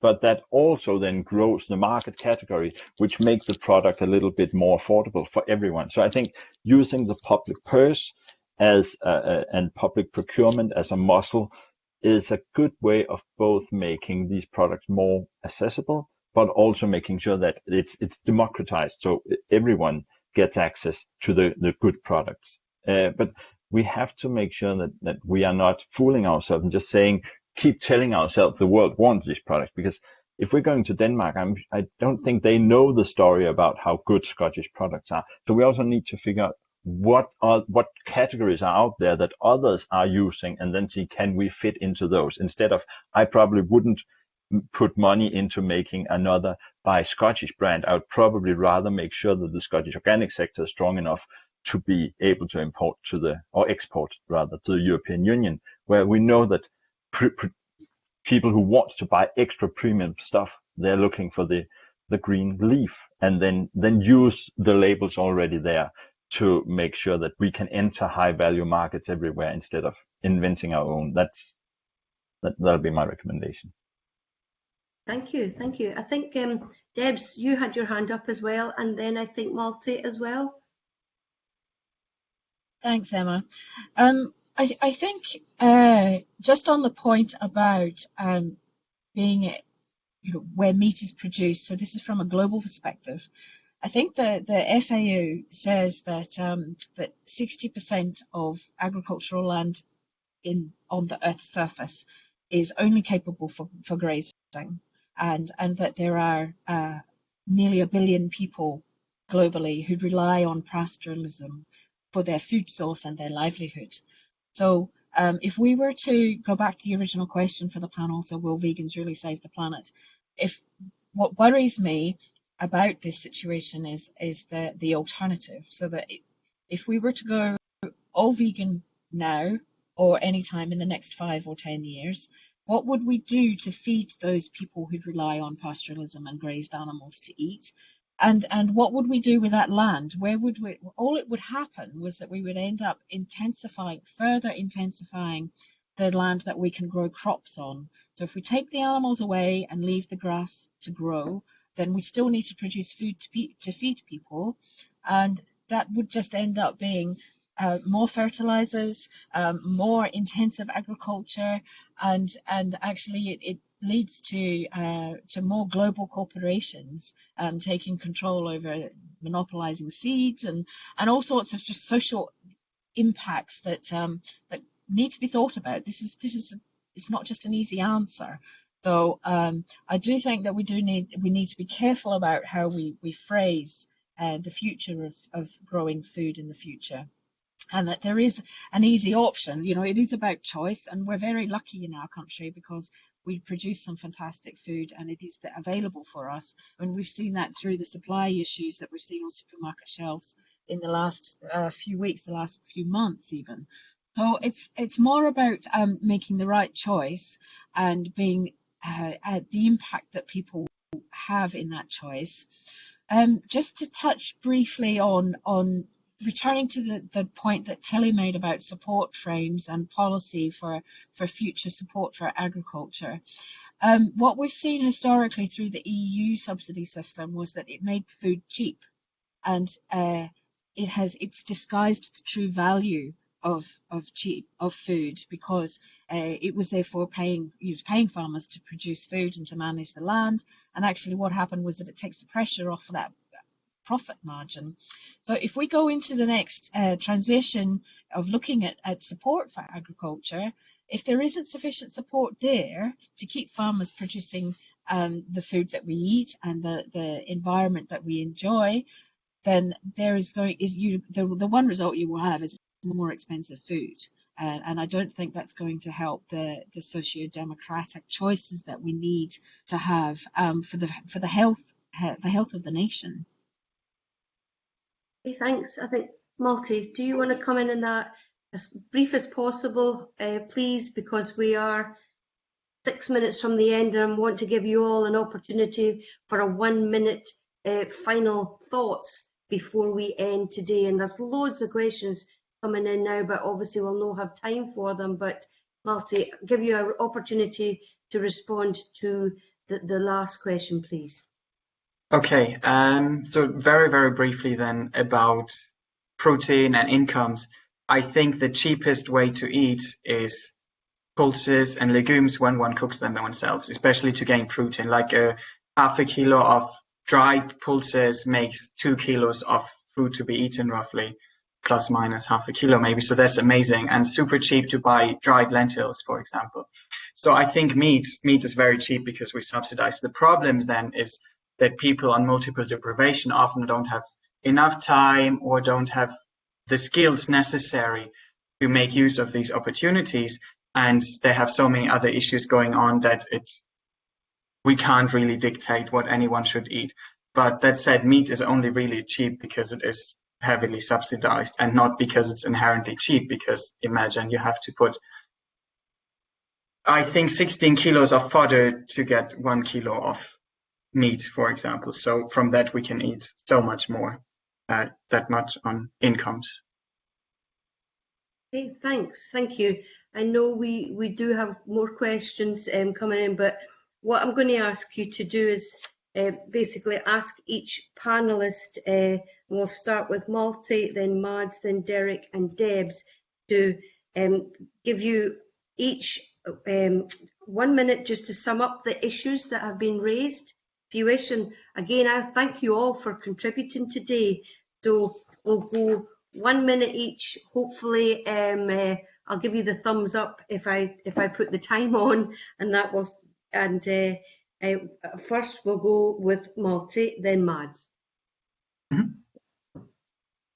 but that also then grows the market category, which makes the product a little bit more affordable for everyone. So I think using the public purse as and public procurement as a muscle is a good way of both making these products more accessible, but also making sure that it's it's democratized so everyone gets access to the, the good products. Uh, but we have to make sure that, that we are not fooling ourselves and just saying, keep telling ourselves the world wants these products. Because if we're going to Denmark, I'm, I don't think they know the story about how good Scottish products are. So we also need to figure out what are what categories are out there that others are using and then see can we fit into those instead of i probably wouldn't put money into making another buy Scottish brand. I would probably rather make sure that the Scottish organic sector is strong enough to be able to import to the or export rather to the European Union, where we know that people who want to buy extra premium stuff, they're looking for the the green leaf, and then then use the labels already there to make sure that we can enter high value markets everywhere instead of inventing our own. That's that that'll be my recommendation. Thank you, thank you. I think um, Debs, you had your hand up as well, and then I think Malte as well. Thanks, Emma. Um, I, I, think uh, just on the point about um, being you know, where meat is produced, so this is from a global perspective. I think the, the FAO says that um, that 60% of agricultural land in on the Earth's surface is only capable for, for grazing and and that there are uh, nearly a billion people globally who rely on pastoralism for their food source and their livelihood. So um, if we were to go back to the original question for the panel, so will vegans really save the planet? If what worries me about this situation is is the the alternative, so that if we were to go all vegan now or any time in the next five or ten years, what would we do to feed those people who rely on pastoralism and grazed animals to eat? And, and what would we do with that land? Where would we, all it would happen was that we would end up intensifying, further intensifying the land that we can grow crops on. So if we take the animals away and leave the grass to grow, then we still need to produce food to, to feed people. And that would just end up being uh, more fertilizers, um, more intensive agriculture, and and actually it, it leads to uh, to more global corporations um, taking control over monopolizing seeds and and all sorts of just social impacts that um, that need to be thought about. This is this is it's not just an easy answer. So um, I do think that we do need we need to be careful about how we we phrase uh, the future of, of growing food in the future and that there is an easy option. You know, it is about choice, and we're very lucky in our country because we produce some fantastic food and it is available for us. And we've seen that through the supply issues that we've seen on supermarket shelves in the last uh, few weeks, the last few months even. So it's it's more about um, making the right choice and being uh, the impact that people have in that choice. Um, just to touch briefly on on returning to the, the point that Tilly made about support frames and policy for, for future support for agriculture, um, what we've seen historically through the EU subsidy system was that it made food cheap and uh, it has it's disguised the true value of of cheap of food because uh, it was therefore paying it was paying farmers to produce food and to manage the land and actually what happened was that it takes the pressure off that profit margin. So if we go into the next uh, transition of looking at, at support for agriculture, if there isn't sufficient support there to keep farmers producing um, the food that we eat and the, the environment that we enjoy, then there is going is you the, the one result you will have is more expensive food. Uh, and I don't think that's going to help the, the socio-democratic choices that we need to have um, for the for the health the health of the nation. Thanks. I think, Malte, do you want to come in on that as brief as possible, uh, please, because we are six minutes from the end and I want to give you all an opportunity for a one minute uh, final thoughts before we end today? And there's loads of questions coming in now, but obviously we'll not have time for them. But Malte, give you an opportunity to respond to the, the last question, please. Okay, um, so very, very briefly then about protein and incomes. I think the cheapest way to eat is pulses and legumes when one cooks them themselves, especially to gain protein. Like a half a kilo of dried pulses makes two kilos of food to be eaten roughly, plus minus half a kilo maybe. So that's amazing and super cheap to buy dried lentils, for example. So I think meat, meat is very cheap because we subsidize. The problem then is that people on multiple deprivation often don't have enough time or don't have the skills necessary to make use of these opportunities and they have so many other issues going on that it's we can't really dictate what anyone should eat but that said meat is only really cheap because it is heavily subsidized and not because it's inherently cheap because imagine you have to put I think 16 kilos of fodder to get one kilo of meat, for example. So from that we can eat so much more, uh, that much on incomes. Okay, thanks. Thank you. I know we, we do have more questions um, coming in, but what I'm going to ask you to do is uh, basically ask each panelist, uh, we'll start with Malte, then Mads, then Derek and Debs, to um, give you each um, one minute just to sum up the issues that have been raised, if you wish. And again, I thank you all for contributing today. So we'll go one minute each. Hopefully, um, uh, I'll give you the thumbs up if I if I put the time on, and that will. And uh, uh, first, we'll go with Malte, then Mads. Mm -hmm.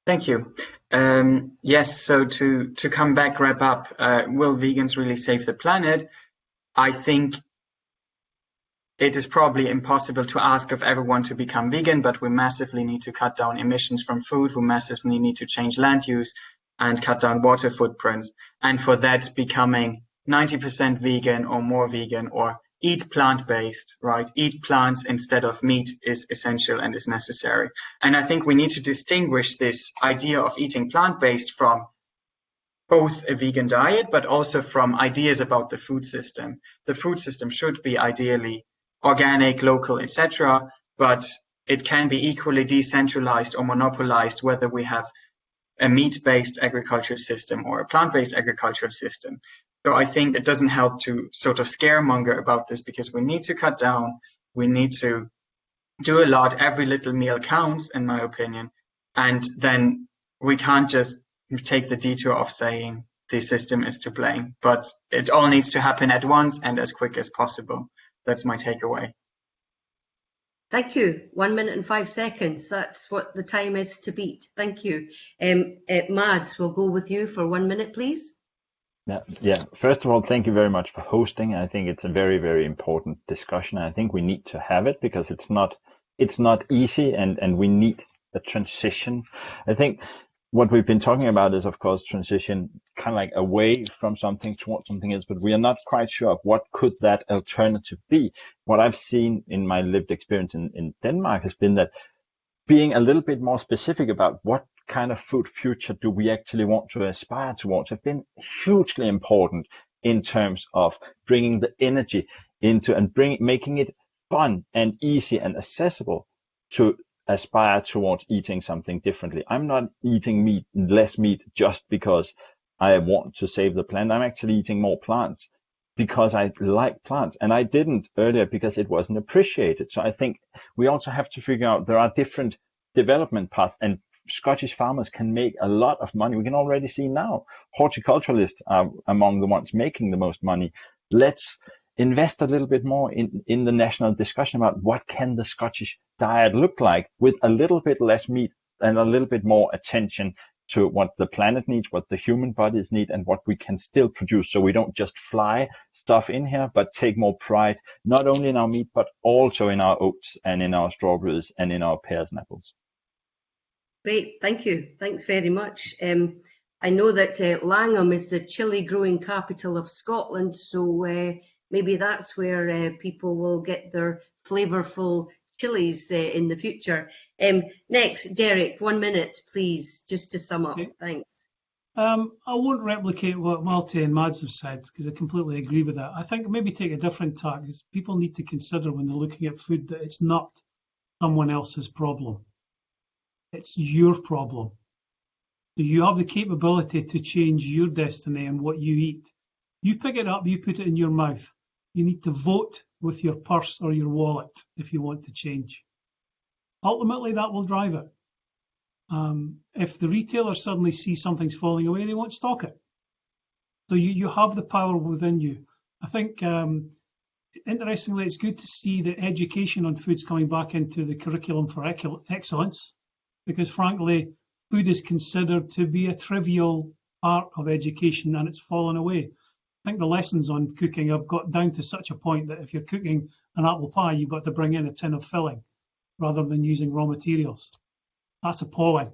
Thank you. Um, yes, so to to come back, wrap up. Uh, will vegans really save the planet? I think it is probably impossible to ask of everyone to become vegan, but we massively need to cut down emissions from food. We massively need to change land use and cut down water footprints. And for that, becoming 90% vegan or more vegan or eat plant-based, right? Eat plants instead of meat is essential and is necessary. And I think we need to distinguish this idea of eating plant-based from both a vegan diet, but also from ideas about the food system. The food system should be ideally organic, local, etc. But it can be equally decentralized or monopolized whether we have a meat-based agriculture system or a plant-based agricultural system. So I think it doesn't help to sort of scaremonger about this because we need to cut down. We need to do a lot. Every little meal counts, in my opinion. And then we can't just take the detour of saying the system is to blame, but it all needs to happen at once and as quick as possible that's my takeaway. Thank you. One minute and five seconds. That's what the time is to beat. Thank you. Um, uh, Mads, we'll go with you for one minute, please. Yeah, yeah. First of all, thank you very much for hosting. I think it's a very, very important discussion. I think we need to have it because it's not, it's not easy, and and we need a transition. I think what we've been talking about is, of course, transition kind of like away from something towards something else, but we are not quite sure of what could that alternative be. What I've seen in my lived experience in, in Denmark has been that being a little bit more specific about what kind of food future do we actually want to aspire towards have been hugely important in terms of bringing the energy into and bring, making it fun and easy and accessible to aspire towards eating something differently. I'm not eating meat, less meat just because I want to save the planet. I'm actually eating more plants because I like plants and I didn't earlier because it wasn't appreciated. So I think we also have to figure out there are different development paths and Scottish farmers can make a lot of money. We can already see now horticulturalists are among the ones making the most money. Let's invest a little bit more in, in the national discussion about what can the Scottish diet look like with a little bit less meat and a little bit more attention to what the planet needs, what the human bodies need, and what we can still produce. So we don't just fly stuff in here, but take more pride, not only in our meat, but also in our oats and in our strawberries and in our pears and apples. Great, thank you. Thanks very much. Um, I know that uh, Langholm is the chili growing capital of Scotland, so uh, maybe that's where uh, people will get their flavourful chilies uh, in the future. Um, next, Derek, one minute, please, just to sum up. Okay. Thanks. Um, I won't replicate what Malte and Mads have said because I completely agree with that. I think maybe take a different tack because people need to consider when they're looking at food that it's not someone else's problem. It's your problem. You have the capability to change your destiny and what you eat. You pick it up, you put it in your mouth. You need to vote with your purse or your wallet if you want to change. Ultimately, that will drive it. Um, if the retailers suddenly see something's falling away, they won't stock it. So you, you have the power within you. I think, um, interestingly, it's good to see the education on food's coming back into the curriculum for excellence, because frankly, food is considered to be a trivial part of education and it's fallen away. I think the lessons on cooking have got down to such a point that if you're cooking an apple pie, you've got to bring in a tin of filling rather than using raw materials. That's appalling.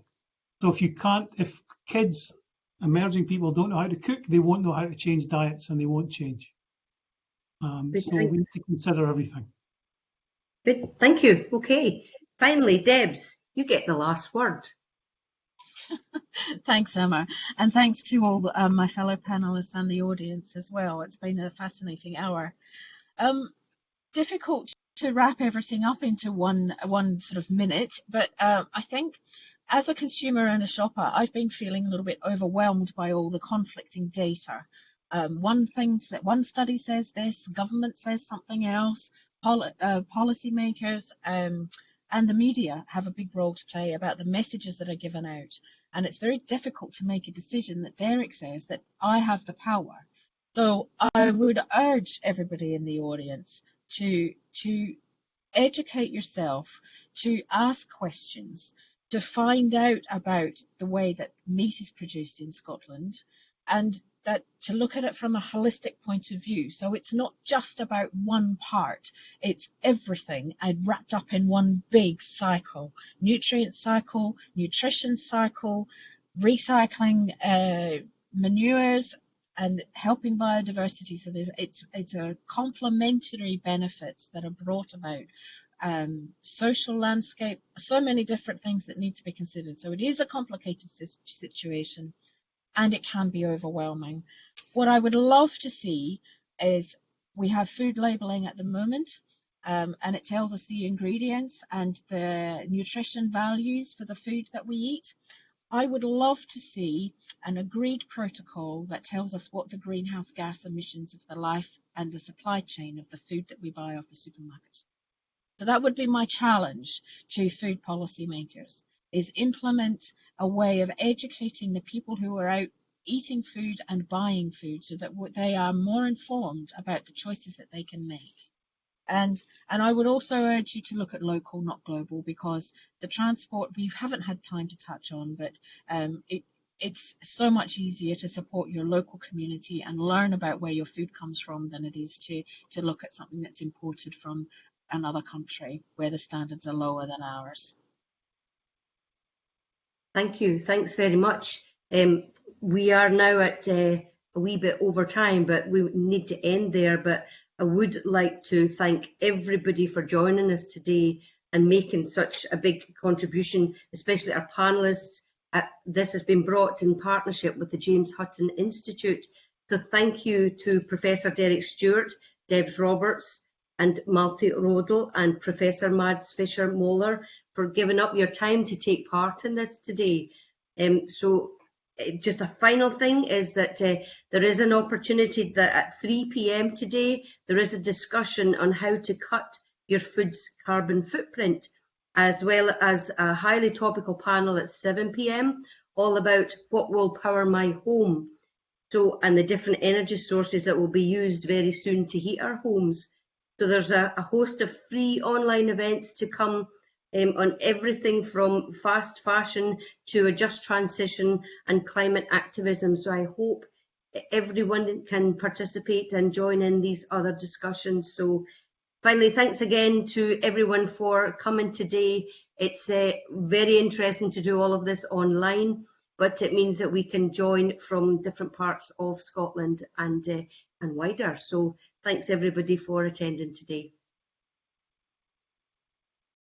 So if you can't, if kids, emerging people don't know how to cook, they won't know how to change diets and they won't change. Um, so we need to consider everything. Good, thank you. Okay. Finally, Debs, you get the last word. Thanks, Emma, and thanks to all um, my fellow panelists and the audience as well. It's been a fascinating hour. Um, difficult to wrap everything up into one one sort of minute, but uh, I think as a consumer and a shopper, I've been feeling a little bit overwhelmed by all the conflicting data. Um, one thing that one study says this, government says something else, poli- uh, policymakers um, and the media have a big role to play about the messages that are given out. And it's very difficult to make a decision that Derek says that I have the power. So I would urge everybody in the audience to to educate yourself, to ask questions, to find out about the way that meat is produced in Scotland, and that to look at it from a holistic point of view. So it's not just about one part, it's everything wrapped up in one big cycle. Nutrient cycle, nutrition cycle, recycling uh, manures and helping biodiversity. So there's it's it's a complementary benefits that are brought about. Um, social landscape, so many different things that need to be considered. So it is a complicated situation and it can be overwhelming. What I would love to see is we have food labeling at the moment, um, and it tells us the ingredients and the nutrition values for the food that we eat. I would love to see an agreed protocol that tells us what the greenhouse gas emissions of the life and the supply chain of the food that we buy off the supermarket. So that would be my challenge to food policy makers is implement a way of educating the people who are out eating food and buying food so that they are more informed about the choices that they can make. And and I would also urge you to look at local, not global, because the transport we haven't had time to touch on, but um, it it's so much easier to support your local community and learn about where your food comes from than it is to to look at something that's imported from another country where the standards are lower than ours. Thank you. Thanks very much. Um, we are now at uh, a wee bit over time, but we need to end there. But I would like to thank everybody for joining us today and making such a big contribution, especially our panelists. Uh, this has been brought in partnership with the James Hutton Institute. So thank you to Professor Derek Stewart, Debs Roberts, and Malte Rodel and Professor Mads Fisher Moller for giving up your time to take part in this today. Um, so uh, just a final thing is that uh, there is an opportunity that at 3 p.m. today there is a discussion on how to cut your food's carbon footprint as well as a highly topical panel at 7 p.m. all about what will power my home so and the different energy sources that will be used very soon to heat our homes. So there's a, a host of free online events to come um, on everything from fast fashion to a just transition and climate activism. So I hope everyone can participate and join in these other discussions. So finally, thanks again to everyone for coming today. It's uh, very interesting to do all of this online, but it means that we can join from different parts of Scotland and, uh, and wider. So thanks everybody for attending today.